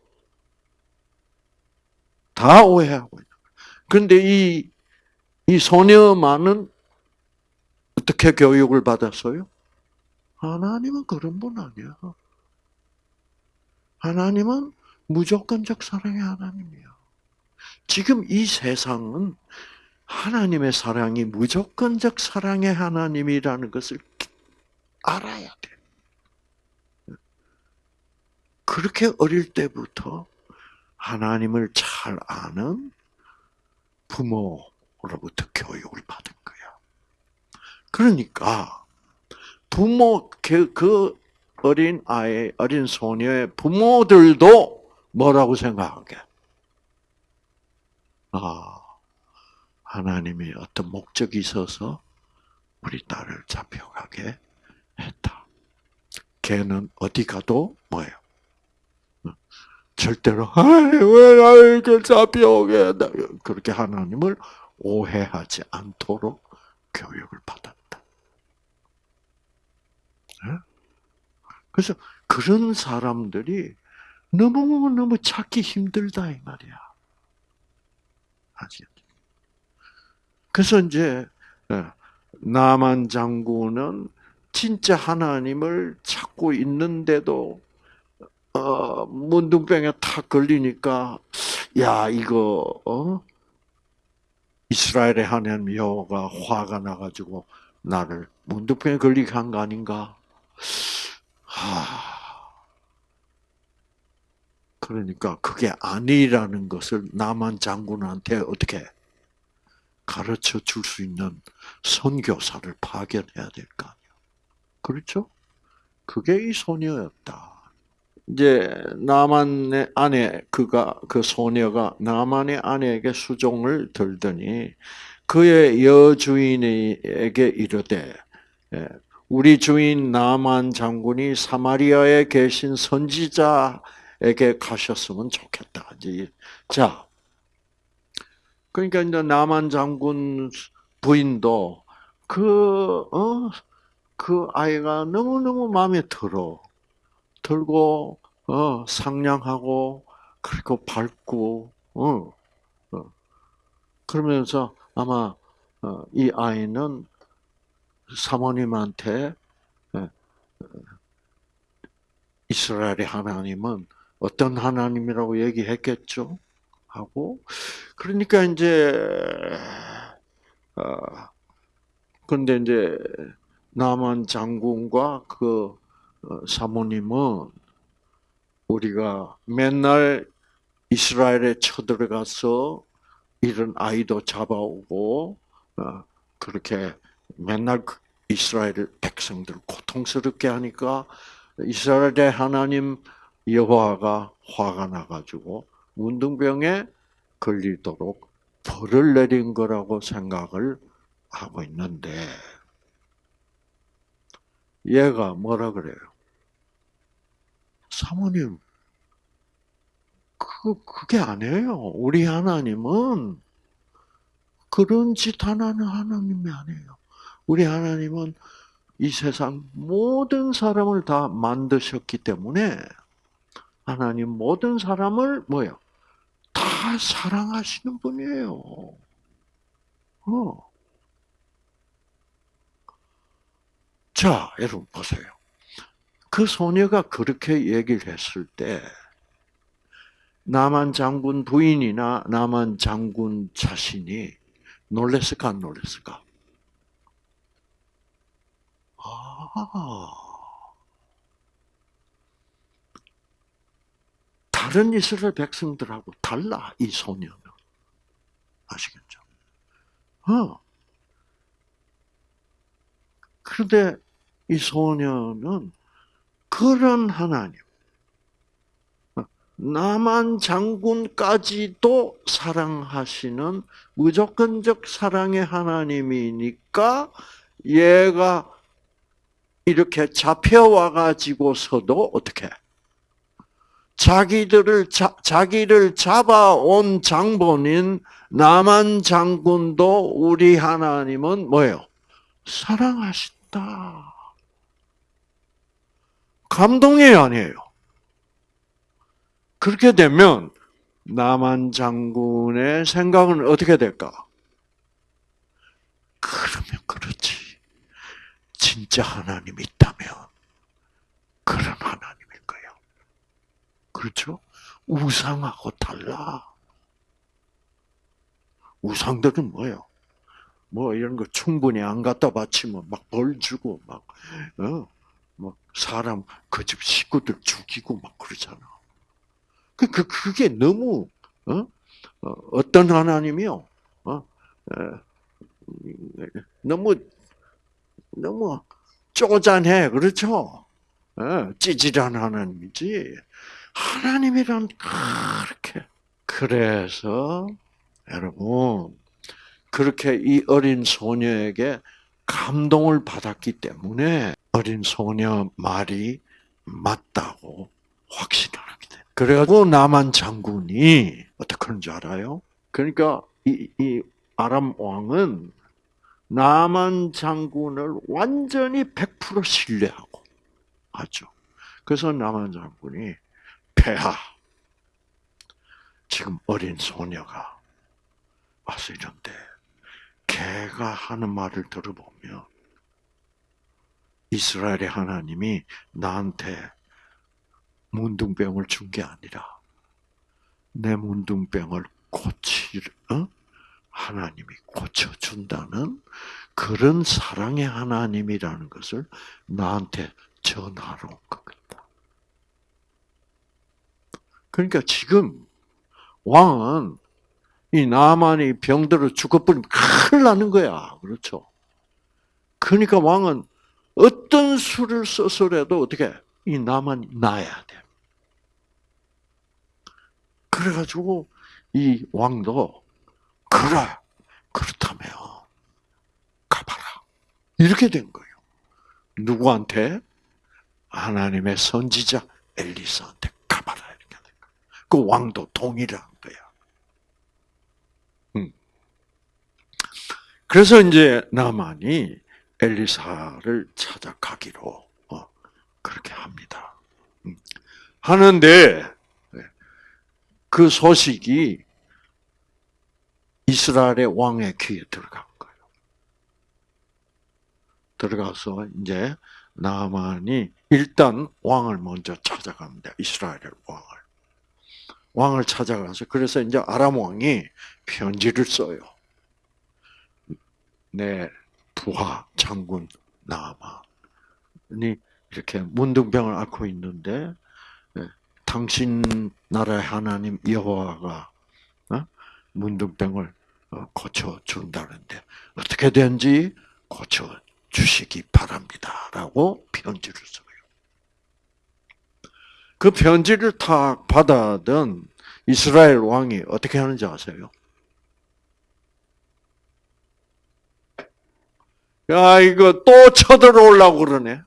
Speaker 1: 다 오해하고 있는. 그런데 이, 이 소녀만은 어떻게 교육을 받았어요? 하나님은 그런 분 아니야. 하나님은 무조건적 사랑의 하나님이야. 지금 이 세상은 하나님의 사랑이 무조건적 사랑의 하나님이라는 것을 알아야 돼. 그렇게 어릴 때부터 하나님을 잘 아는 부모로부터 교육을 받은 거야. 그러니까 부모 그, 그 어린 아이, 어린 소녀의 부모들도 뭐라고 생각하게? 아, 하나님이 어떤 목적이 있어서 우리 딸을 잡혀가게 했다. 걔는 어디 가도 뭐예요? 절대로 왜 이렇게 잡혀오게. 그렇게 하나님을 오해하지 않도록 교육을 받았다. 그래서 그런 사람들이 너무너무 찾기 힘들다 이 말이야. 아시겠죠? 그래서 이제 나만 장군은 진짜 하나님을 찾고 있는데도 어, 문둥병에 탁 걸리니까 야 이거 어? 이스라엘의 하나님 여호가 화가 나가지고 나를 문둥병에 걸리게 한 거 아닌가? 하... 그러니까 그게 아니라는 것을 나만 장군한테 어떻게 가르쳐 줄 수 있는 선교사를 파견해야 될 거 아니야. 그렇죠? 그게 이 소녀였다. 이제 나만의 아내 그가 그 소녀가 나만의 아내에게 수종을 들더니 그의 여주인에게 이르되 예, 우리 주인 나만 장군이 사마리아에 계신 선지자에게 가셨으면 좋겠다. 자, 그러니까 이제 나만 장군 부인도 그, 어, 그 아이가 너무너무 마음에 들어. 들고, 어, 상냥하고, 그리고 밝고, 어, 어. 그러면서 아마, 어, 이 아이는 사모님한테, 예, 이스라엘의 하나님은 어떤 하나님이라고 얘기했겠죠? 하고, 그러니까 이제, 어, 근데 이제, 남한 장군과 그 어, 사모님은 우리가 맨날 이스라엘에 쳐들어가서 이런 아이도 잡아오고 어, 그렇게 맨날 그 이스라엘 백성들 고통스럽게 하니까 이스라엘의 하나님 여호와가 화가 나가지고 문둥병에 걸리도록 벌을 내린 거라고 생각을 하고 있는데 얘가 뭐라 그래요? 사모님, 그, 그게 아니에요. 우리 하나님은 그런 짓 하나는 하나님이 아니에요. 우리 하나님은 이 세상 모든 사람을 다 만드셨기 때문에 하나님 모든 사람을 뭐요? 다 사랑하시는 분이에요. 어. 자, 여러분 보세요. 그 소녀가 그렇게 얘기를 했을 때 남한 장군 부인이나 남한 장군 자신이 놀랬을까 안 놀랬을까? 아, 다른 이스라엘 백성들하고 달라 이 소녀는 아시겠죠? 어. 그런데 이 소녀는 그런 하나님, 나만 장군까지도 사랑하시는 무조건적 사랑의 하나님이니까 얘가 이렇게 잡혀와 가지고서도 어떻게 자기들을 자, 자기를 잡아온 장본인 남한 장군도 우리 하나님은 뭐예요? 사랑하신다. 감동이 아니에요. 그렇게 되면 남한 장군의 생각은 어떻게 될까? 그러면 그렇지. 진짜 하나님이 있다면 그런 하나님일 거예요. 그렇죠? 우상하고 달라. 우상들은 뭐예요? 뭐 이런 거 충분히 안 갖다 바치면 막 벌 주고 막 어? 막 사람 그 집 식구들 죽이고 막 그러잖아. 그, 그 그게 너무 어? 어, 어떤 하나님이요? 어? 에, 너무 너무 쪼잔해 그렇죠? 어, 찌질한 하나님이지. 하나님이란 그렇게 그래서 여러분 그렇게 이 어린 소녀에게 감동을 받았기 때문에 어린 소녀 말이 맞다고 확신을 하게 돼. 그래가지고 남한 장군이 어떻게 하는 줄 알아요? 그러니까 이, 이 아람 왕은 남한 장군을 완전히 100% 신뢰하고 하죠. 그래서 남한 장군이 폐하 지금 어린 소녀가 와서 이런데 걔가 하는 말을 들어보면 이스라엘의 하나님이 나한테 문둥병을 준 게 아니라 내 문둥병을 고칠 어? 하나님이 고쳐준다는 그런 사랑의 하나님이라는 것을 나한테 전하러 온 거겠다. 그러니까 지금 왕은 이 나만이 병들어 죽어버리면 큰일 나는 거야. 그렇죠? 그러니까 왕은 어떤 수를 써서라도 어떻게 이 나만이 나야 돼. 그래가지고 이 왕도 그래 그렇다면 가봐라 이렇게 된 거예요. 누구한테 하나님의 선지자 엘리사한테 가봐라 이렇게 된 거예요. 그 왕도 동의를 한 거야. 음. 그래서 이제 나만이 엘리사를 찾아가기로 어, 그렇게 합니다. 음. 하는데 그 소식이 이스라엘의 왕의 귀에 들어간 거예요. 들어가서 이제 나만이 일단 왕을 먼저 찾아갑니다. 이스라엘의 왕을. 왕을 찾아가서 그래서 이제 아람 왕이 편지를 써요. 내 부하 장군 나만이 이렇게 문둥병을 앓고 있는데 당신 나라의 하나님 여호와가 어? 문둥병을 어, 고쳐 준다는데 어떻게 된지 고쳐 주시기 바랍니다 라고 편지를 써요. 그 편지를 탁 받아든 이스라엘 왕이 어떻게 하는지 아세요? 야, 이거 또 쳐들어오려고 그러네.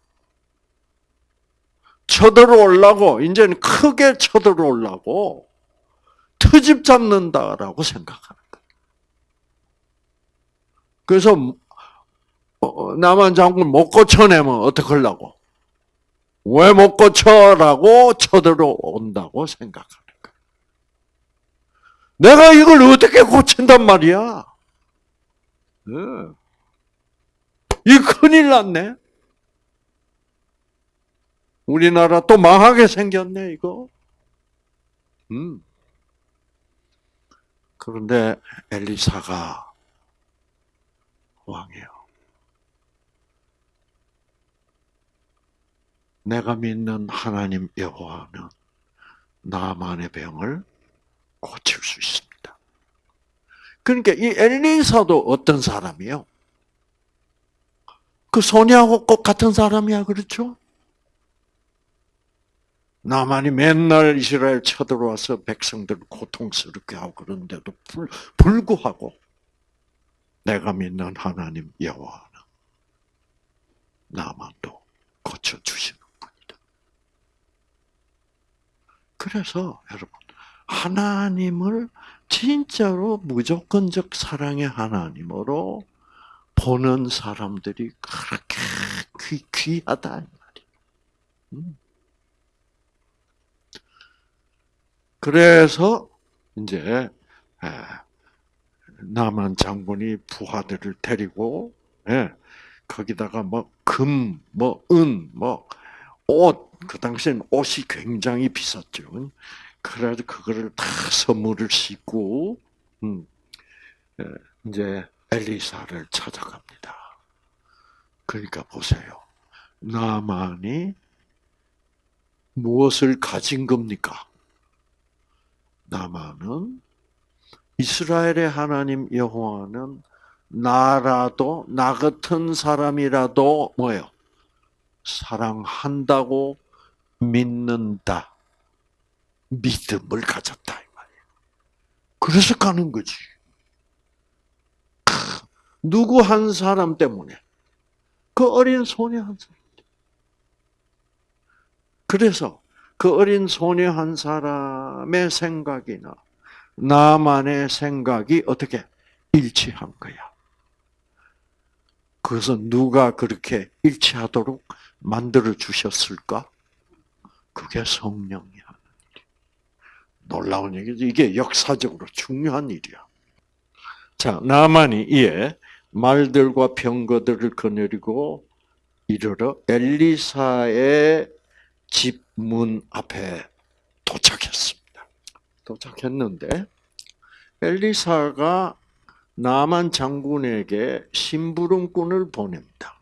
Speaker 1: 쳐들어오려고, 이제는 크게 쳐들어오려고 트집 잡는다라고 생각하는. 그래서 어, 남한 장군 못 고쳐내면 어떡하려고? 왜 못 고쳐라고 쳐들어온다고 생각하는 거예요. 내가 이걸 어떻게 고친단 말이야? 네. 이 큰일 났네. 우리나라 또 망하게 생겼네, 이거. 음. 그런데 엘리사가 왕이요. 내가 믿는 하나님 여호와는 나만의 병을 고칠 수 있습니다. 그러니까 이 엘리사도 어떤 사람이요? 그 소녀하고 꼭 같은 사람이야, 그렇죠? 나만이 맨날 이스라엘 쳐들어와서 백성들을 고통스럽게 하고 그런데도 불, 불구하고 내가 믿는 하나님 여호와는 나만도 고쳐 주시는 분이다. 그래서 여러분 하나님을 진짜로 무조건적 사랑의 하나님으로 보는 사람들이 그렇게 귀, 귀하다 이 말이에요. 음. 그래서 이제 남한 장군이 부하들을 데리고 예, 거기다가 뭐 금, 뭐 은, 뭐 옷, 그 당시엔 옷이 굉장히 비쌌죠. 그래가지고 그거를 다 선물을 싣고 음, 예, 이제 엘리사를 찾아갑니다. 그러니까 보세요. 나만이 무엇을 가진 겁니까? 나만은 이스라엘의 하나님 여호와는 나라도 나 같은 사람이라도 뭐요? 사랑한다고 믿는다. 믿음을 가졌다 이 말이에요. 그래서 가는 거지. 누구 한 사람 때문에 그 어린 소녀 한 사람. 그래서 그 어린 소녀 한 사람의 생각이나 나만의 생각이 어떻게 일치한 거야. 그래서 누가 그렇게 일치하도록 만들어 주셨을까? 그게 성령이 하는 일. 놀라운 얘기죠. 이게 역사적으로 중요한 일이야. 자, 나만이 이에 말들과 병거들을 거느리고 이르러 엘리사의 집 문 앞에 도착했습니다. 도착했는데 엘리사가 나만 장군에게 심부름꾼을 보냅니다.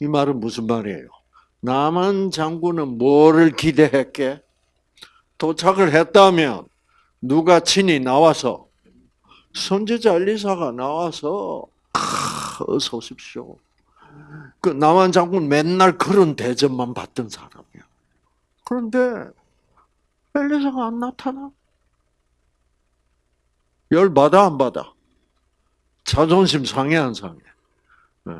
Speaker 1: 이 말은 무슨 말이에요? 나만 장군은 뭐를 기대했게? 도착을 했다면 누가 친히 나와서 선지자 엘리사가 나와서 아, 어서 오십시오. 그 남한 장군 맨날 그런 대접만 받던 사람이야. 그런데 엘리사가 안 나타나. 열 받아 안 받아? 자존심 상해 안 상해? 네.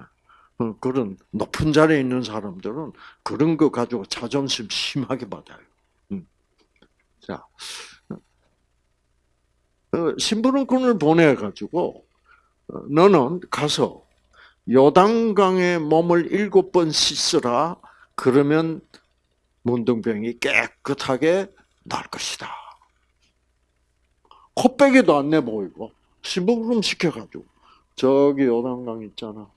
Speaker 1: 어, 그런 높은 자리에 있는 사람들은 그런 거 가지고 자존심 심하게 받아요. 음. 자, 어, 신부름꾼을 보내 가지고 어, 너는 가서 요단강에 몸을 일곱 번 씻으라. 그러면 문둥병이 깨끗하게 날 것이다. 코빼기도 안 내 보이고 신부름 시켜가지고 저기 요단강 있잖아.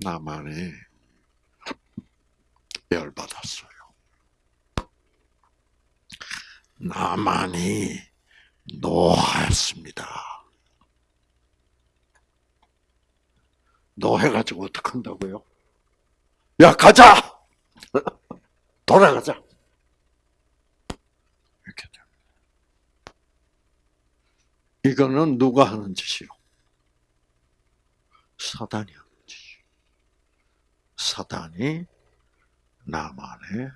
Speaker 1: 나만이 열받았어요. 나만이 노하였습니다. 노해가지고 어떡한다고요? 야, 가자! 돌아가자! 이렇게 됩니다. 이거는 누가 하는 짓이요? 사단이 하는 짓이요. 사단이 나만의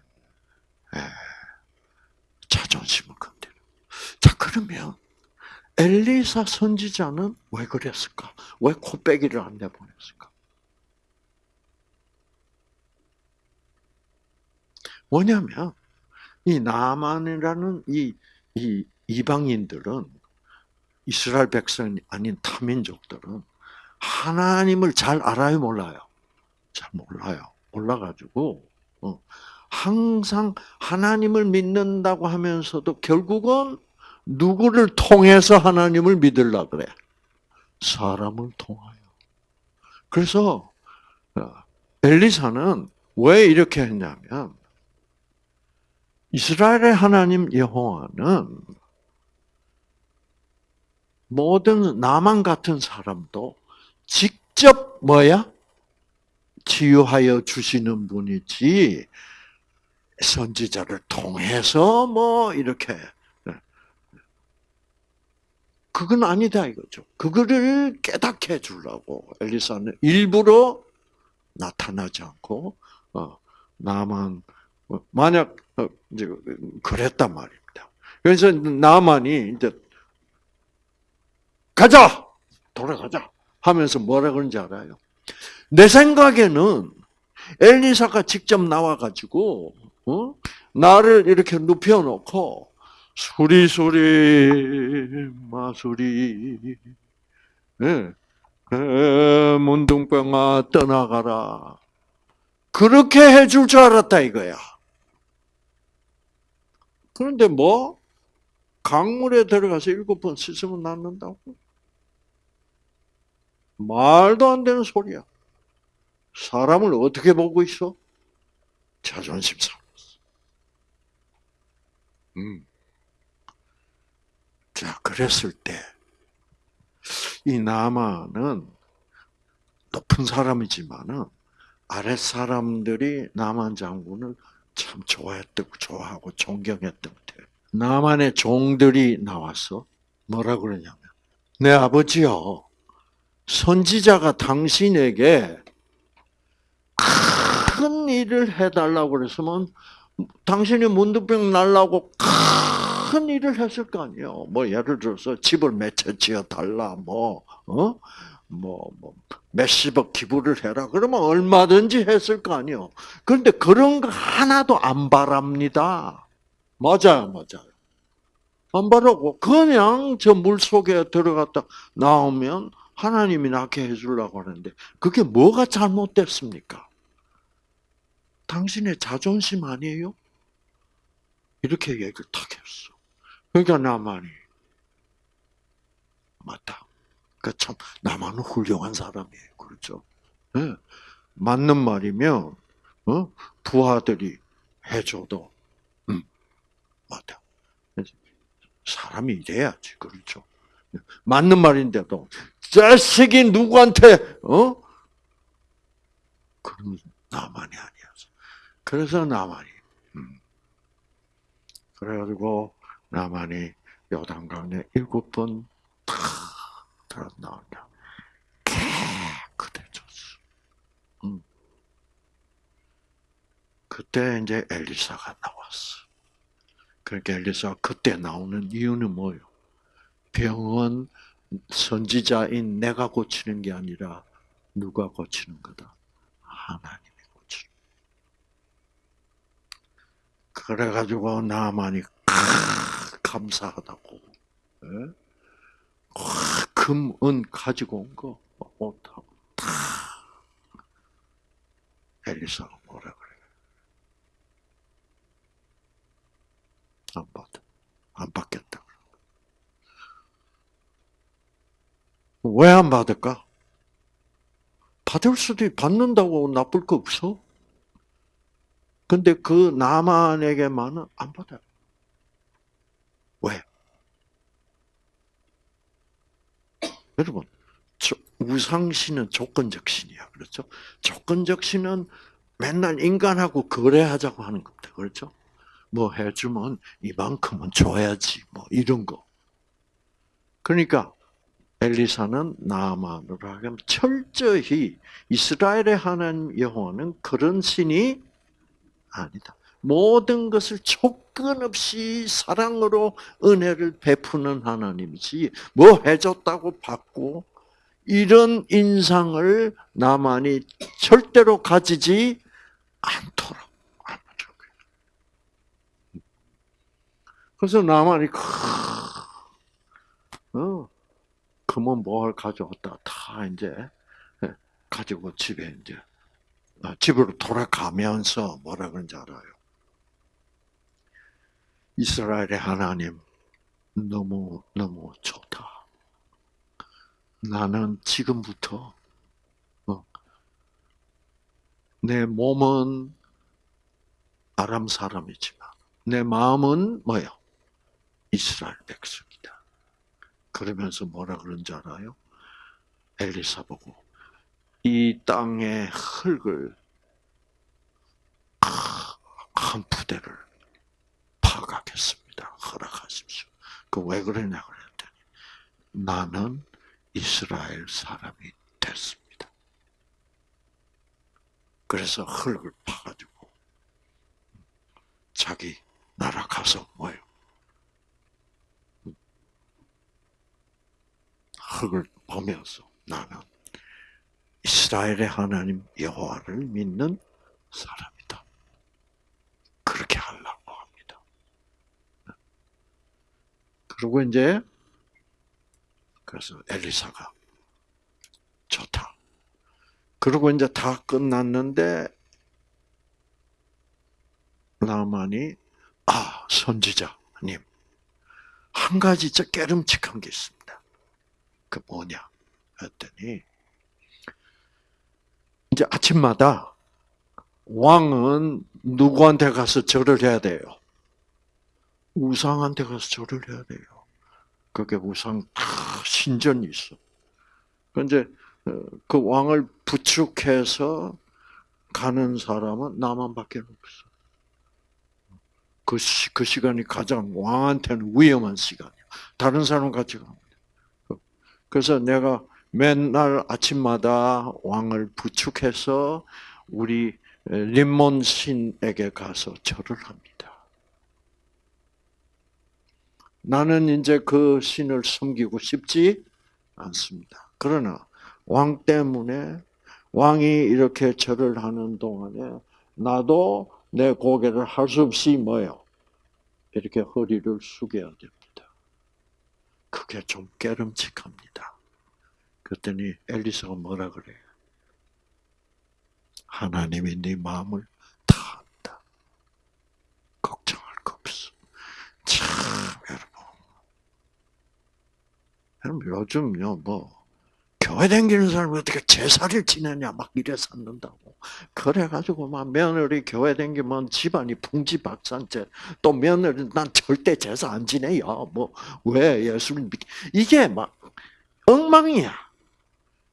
Speaker 1: 자존심을 건드려. 자, 그러면 엘리사 선지자는 왜 그랬을까? 왜 코빼기를 안 내보냈을까? 뭐냐면 이 나만이라는 이, 이 이방인들은 이스라엘 백성이 아닌 타민족들은 하나님을 잘 알아요, 몰라요? 잘 몰라요. 몰라가지고 어, 항상 하나님을 믿는다고 하면서도 결국은 누구를 통해서 하나님을 믿으려 그래? 사람을 통하여. 그래서 어, 엘리사는 왜 이렇게 했냐면 이스라엘의 하나님 여호와는 모든 나만 같은 사람도 직접 뭐야? 치유하여 주시는 분이지 선지자를 통해서 뭐 이렇게 그건 아니다 이거죠. 그거를 깨닫게 해 주려고 엘리사는 일부러 나타나지 않고 어, 나만 어, 만약 어, 이제 그랬단 말입니다. 그래서 나만이 이제 가자 돌아가자 하면서 뭐라 그런지 알아요? 내 생각에는 엘리사가 직접 나와가지고 어? 나를 이렇게 눕혀놓고 수리수리 마수리 예. 에, 문둥병아 떠나가라 그렇게 해줄 줄 알았다 이거야. 그런데 뭐 강물에 들어가서 일곱 번 씻으면 낫는다고? 말도 안 되는 소리야. 사람을 어떻게 보고 있어? 자존심 삼았어. 음. 자, 그랬을 때, 이 나만은 높은 사람이지만은, 아랫 사람들이 나만 장군을 참 좋아했다고, 좋아하고 존경했던 것 나만의 종들이 나왔어. 뭐라 그러냐면, 내 아버지요, 선지자가 당신에게 큰 일을 해달라고 그랬으면 당신이 문두병 날라고 큰 일을 했을 거 아니에요. 뭐 예를 들어서 집을 몇 채 지어 달라, 뭐 어, 뭐, 뭐 몇십억 기부를 해라. 그러면 얼마든지 했을 거 아니에요. 그런데 그런 거 하나도 안 바랍니다. 맞아요, 맞아요. 안 바라고 그냥 저 물 속에 들어갔다 나오면 하나님이 낫게 해주려고 하는데 그게 뭐가 잘못됐습니까? 당신의 자존심 아니에요? 이렇게 얘기를 탁 했어. 그러니까 나만이 맞다. 그참 나만은 훌륭한 사람이에요. 그렇죠? 네. 맞는 말이면 어? 부하들이 해줘도 음, 맞다. 사람이 이래야지. 그렇죠? 맞는 말인데도 자식이 누구한테 어? 그러면 나만이 아니었어. 그래서 나만이 음. 그래가지고 나만이 요단강에 일곱 번 들어 나온다. 깨끗해졌어. 음. 그때 이제 엘리사가 나왔어. 그러니까 엘리사가 그때 나오는 이유는 뭐예요? 병은 선지자인 내가 고치는 게 아니라 누가 고치는 거다? 하나님이 고치는. 그래가지고 나만이 감사하다고. 예? 금, 은 가지고 온 거, 옷하고 다 엘리사가 뭐라 그래? 안 받아. 안 받겠다. 왜 안 받을까? 받을 수도 받는다고 나쁠 거 없어. 근데 그 나만에게만은 안 받아요. 왜? 여러분, 우상신은 조건적 신이야. 그렇죠? 조건적 신은 맨날 인간하고 거래하자고 하는 겁니다. 그렇죠? 뭐 해주면 이만큼은 줘야지. 뭐 이런 거. 그러니까 엘리사는 나만으로 하여금 철저히 이스라엘의 하나님 여호와는 그런 신이 아니다. 모든 것을 조건 없이 사랑으로 은혜를 베푸는 하나님이지 뭐 해줬다고 받고 이런 인상을 나만이 절대로 가지지 않도록 그래서 나만이 어, 금은 뭘 가져왔다 다 이제 예, 가지고 집에 이제 아, 집으로 돌아가면서 뭐라 그런지 알아요? 이스라엘의 하나님 너무 너무 좋다. 나는 지금부터 어, 내 몸은 아람 사람이지만 내 마음은 뭐요? 이스라엘 백성이다. 그러면서 뭐라 그런지 알아요? 엘리사 보고 이 땅의 흙을 한 부대를 파가겠습니다. 허락하십시오. 그 왜 그러냐 그랬더니 나는 이스라엘 사람이 됐습니다. 그래서 흙을 파가지고 자기 나라 가서 뭐요? 흙을 보면서 나는 이스라엘의 하나님 여호와를 믿는 사람이다. 그렇게 하려고 합니다. 그리고 이제 그래서 엘리사가 좋다. 그리고 이제 다 끝났는데 나만이 아 선지자님 한 가지 저 깨름칙한 게 있습니다. 그 뭐냐 했더니 이제 아침마다 왕은 누구한테 가서 절을 해야 돼요? 우상한테 가서 절을 해야 돼요. 그게 우상 다 신전이 있어. 이제 그 왕을 부축해서 가는 사람은 나만밖에 없어. 그, 시, 그 시간이 가장 왕한테는 위험한 시간이야. 다른 사람 같이 가면 돼. 그래서 내가 맨날 아침마다 왕을 부축해서 우리 림몬 신에게 가서 절을 합니다. 나는 이제 그 신을 섬기고 싶지 않습니다. 그러나 왕 때문에 왕이 이렇게 절을 하는 동안에 나도 내 고개를 할 수 없이 뭐요? 이렇게 허리를 숙여야 됩니다. 그게 좀 깨름칙합니다. 그랬더니 엘리사가 뭐라 그래요? 하나님이 네 마음을 다 안다. 걱정할 거 없어. 참 여러분 요즘요 뭐 교회 다니는 사람이 어떻게 제사를 지내냐 막 이래 샀는다고. 그래가지고 막 며느리 교회 다니면 집안이 풍지박산째. 또 며느리 난 절대 제사 안 지내요. 뭐 왜 예수를 믿? 이게 막 엉망이야.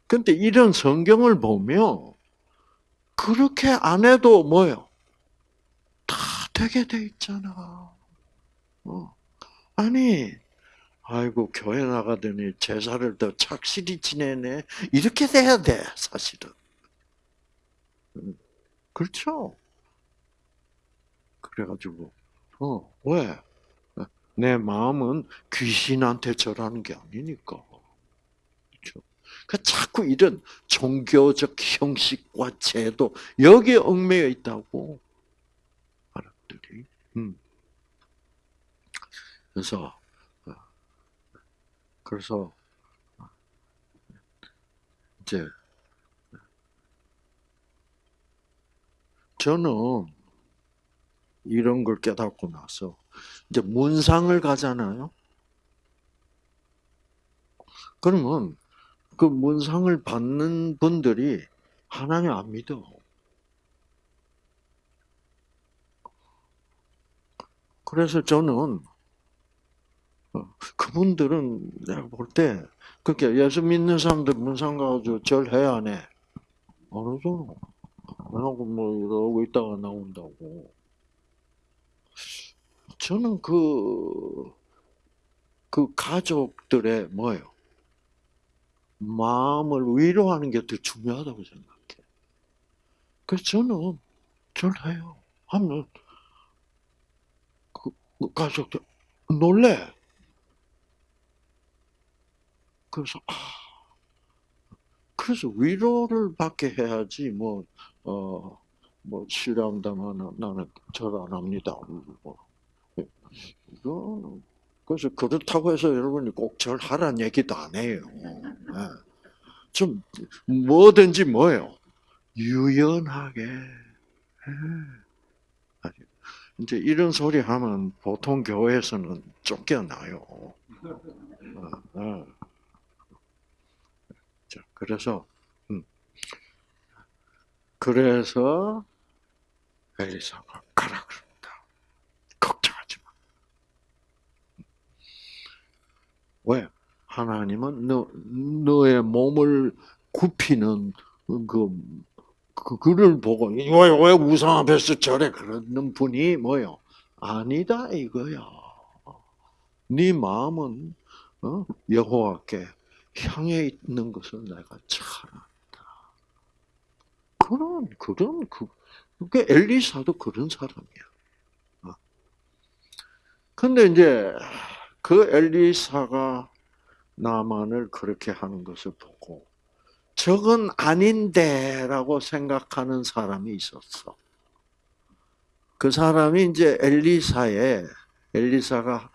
Speaker 1: 근데 이런 성경을 보면 그렇게 안 해도 뭐요? 다 되게 돼 있잖아. 어. 아니 아이고 교회 나가더니 제사를 더 착실히 지내네. 이렇게 돼야 돼 사실은. 음, 그렇죠. 그래가지고 어 왜? 내 마음은 귀신한테 절하는 게 아니니까. 그렇죠. 그 자꾸 이런 종교적 형식과 제도 여기에 얽매여 있다고 사람들이. 음. 그래서 그래서 이제 저는 이런 걸 깨닫고 나서 이제 문상을 가잖아요. 그러면 그 문상을 받는 분들이 하나님 안 믿어. 그래서 저는 어, 그분들은 내가 볼 때 그렇게 예수 믿는 사람들 문상 가지고 절해야 안 해? 안 하죠. 안 하고 뭐 이러고 있다가 나온다고. 저는 그, 그 가족들의 뭐예요? 마음을 위로하는 게 더 중요하다고 생각해. 그래서 저는 절해요. 하면 그 가족들 놀래. 그래서 아, 그래서 위로를 받게 해야지 뭐 어, 뭐 싫어한다면 나는 절안 합니다. 뭐. 이거 그래서 그렇다고 해서 여러분이 꼭 절하라는 얘기도 안 해요. 네. 좀 뭐든지 뭐예요. 유연하게. 네. 이제 이런 소리 하면 보통 교회에서는 쫓겨나요. 네. 그래서 음. 그래서 엘리사가 가라 그럽니다. 걱정하지 마. 왜? 하나님은 너 너의 몸을 굽히는 그, 그 그를 보고 왜, 왜 우상 앞에서 저래 그러는 분이 뭐요? 아니다 이거야. 네 마음은 어? 여호와께 향해 있는 것을 내가 잘 안다. 그런, 그런, 그, 그 엘리사도 그런 사람이야. 어. 근데 이제 그 엘리사가 나만을 그렇게 하는 것을 보고 저건 아닌데라고 생각하는 사람이 있었어. 그 사람이 이제 엘리사의 엘리사가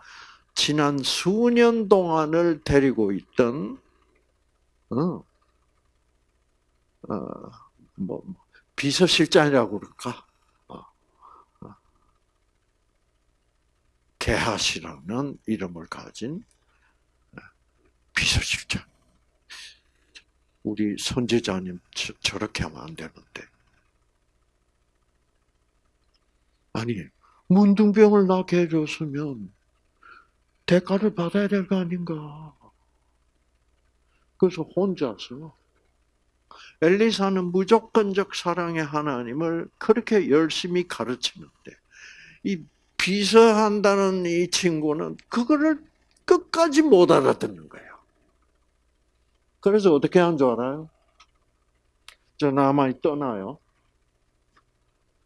Speaker 1: 지난 수년 동안을 데리고 있던 어, 어, 뭐 비서실장이라고 그럴까? 어, 어. 게하시라는 이름을 가진 비서실장. 우리 선지자님 저, 렇게 하면 안 되는데. 아니 문둥병을 나게 해줬으면 대가를 받아야 될 거 아닌가. 그래서 혼자서 엘리사는 무조건적 사랑의 하나님을 그렇게 열심히 가르치는데 이 비서한다는 이 친구는 그거를 끝까지 못 알아듣는 거예요. 그래서 어떻게 한 줄 알아요? 저 남아이 떠나요.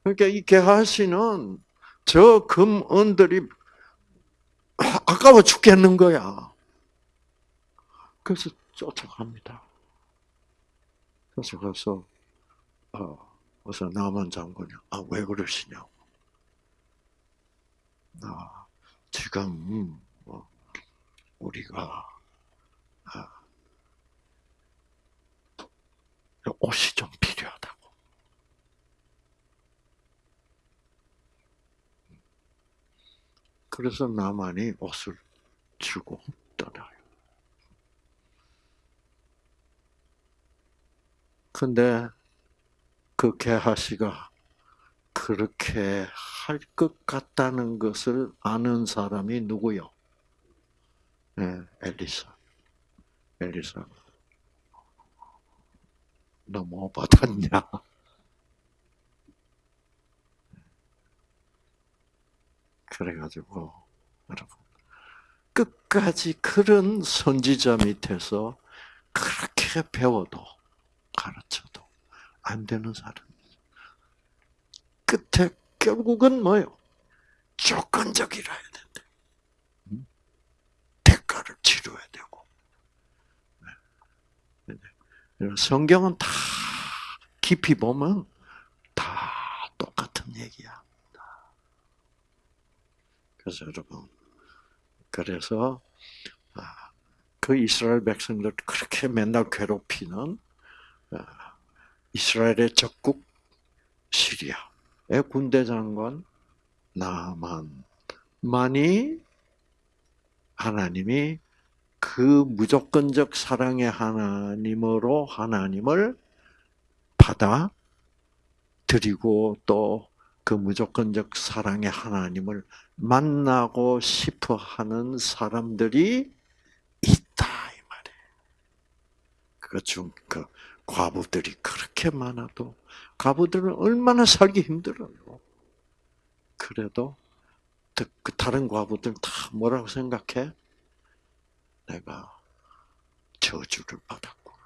Speaker 1: 그러니까 이 게하시는 저 금은들이 아까워 죽겠는 거야. 그래서 쫓아갑니다. 그래서 가서 어, 그래서 나만 장군이 아 왜 그러시냐고. 아 지금 뭐 우리가 아, 옷이 좀 필요하다고. 그래서 나만이 옷을 주고 떠나요. 근데 그 게하시가 그렇게 할 것 같다는 것을 아는 사람이 누구요? 네, 엘리사. 엘리사. 너뭐 받았냐? 그래가지고 여러분 끝까지 그런 선지자 밑에서 그렇게 배워도 가르쳐도 안 되는 사람. 끝에 결국은 뭐요? 조건적이라 해야 된다. 대가를 치러야 되고. 네. 네. 성경은 다 깊이 보면 다 똑같은 얘기야. 그래서 여러분, 그래서 아, 그 이스라엘 백성들 그렇게 맨날 괴롭히는 아, 이스라엘의 적국 시리아의 군대 장관 나만만이 하나님이 그 무조건적 사랑의 하나님으로 하나님을 받아 드리고 또 그 무조건적 사랑의 하나님을 만나고 싶어 하는 사람들이 있다 이 말이에요. 그중 그 과부들이 그렇게 많아도 과부들은 얼마나 살기 힘들어요. 그래도 그 다른 과부들 다 뭐라고 생각해? 내가 저주를 받았구나.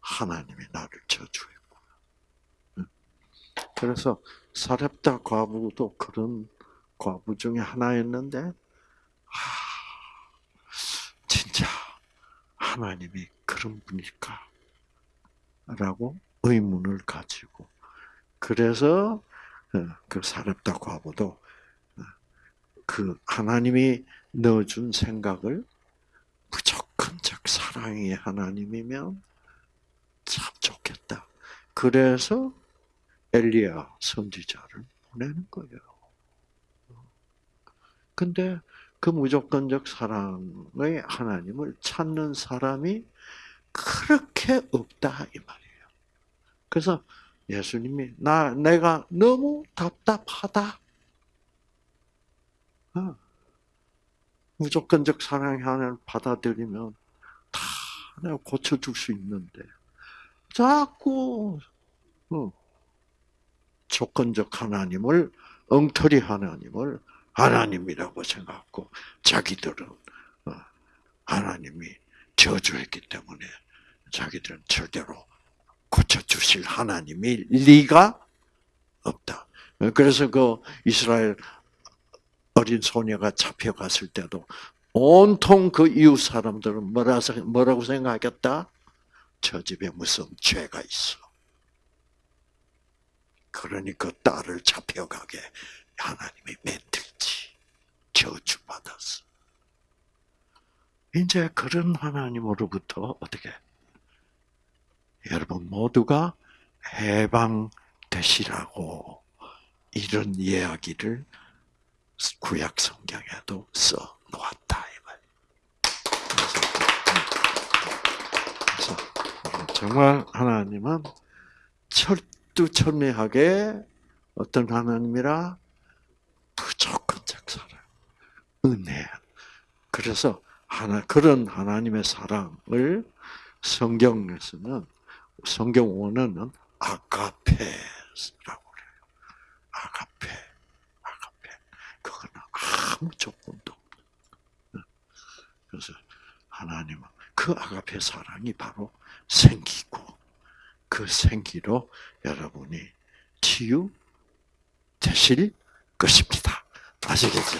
Speaker 1: 하나님이 나를 저주했구나. 그래서 사렙다 과부도 그런 과부 중에 하나였는데, 아, 진짜 하나님이 그런 분일까? 라고 의문을 가지고 그래서 어, 그 사렙다 과부도 어, 그 하나님이 넣어준 생각을 무조건적 사랑의 하나님이면 참 좋겠다. 그래서 엘리야 선지자를 보내는 거예요. 근데 그 무조건적 사랑의 하나님을 찾는 사람이 그렇게 없다 이 말이에요. 그래서 예수님이 나 내가 너무 답답하다. 어. 무조건적 사랑의 하나님을 받아들이면 다 내가 고쳐줄 수 있는데 자꾸 어, 조건적 하나님을 엉터리 하나님을 하나님이라고 생각하고 자기들은 어, 하나님이 저주했기 때문에 자기들은 절대로 고쳐주실 하나님이 리가 없다. 그래서 그 이스라엘 어린 소녀가 잡혀갔을 때도 온통 그 이웃 사람들은 뭐라, 뭐라고 생각하겠다? 저 집에 무슨 죄가 있어. 그러니 그 딸을 잡혀가게 하나님이 맺들지 저주받았어. 이제 그런 하나님으로부터 어떻게 여러분 모두가 해방되시라고 이런 이야기를 구약 성경에도 써 놓았다 이 말. 그래서, 그래서 정말 하나님은 철두철미하게 어떤 하나님이라 무조건적 사랑, 은혜. 그래서 하나 그런 하나님의 사랑을 성경에서는 성경 원어는 아가페라고 그래요. 아가페, 아가페. 그거는 아무 조건도 없는. 그래서 하나님은 그 아가페 사랑이 바로 생기고 그 생기로 여러분이 치유 되실 것입니다. 아시겠죠?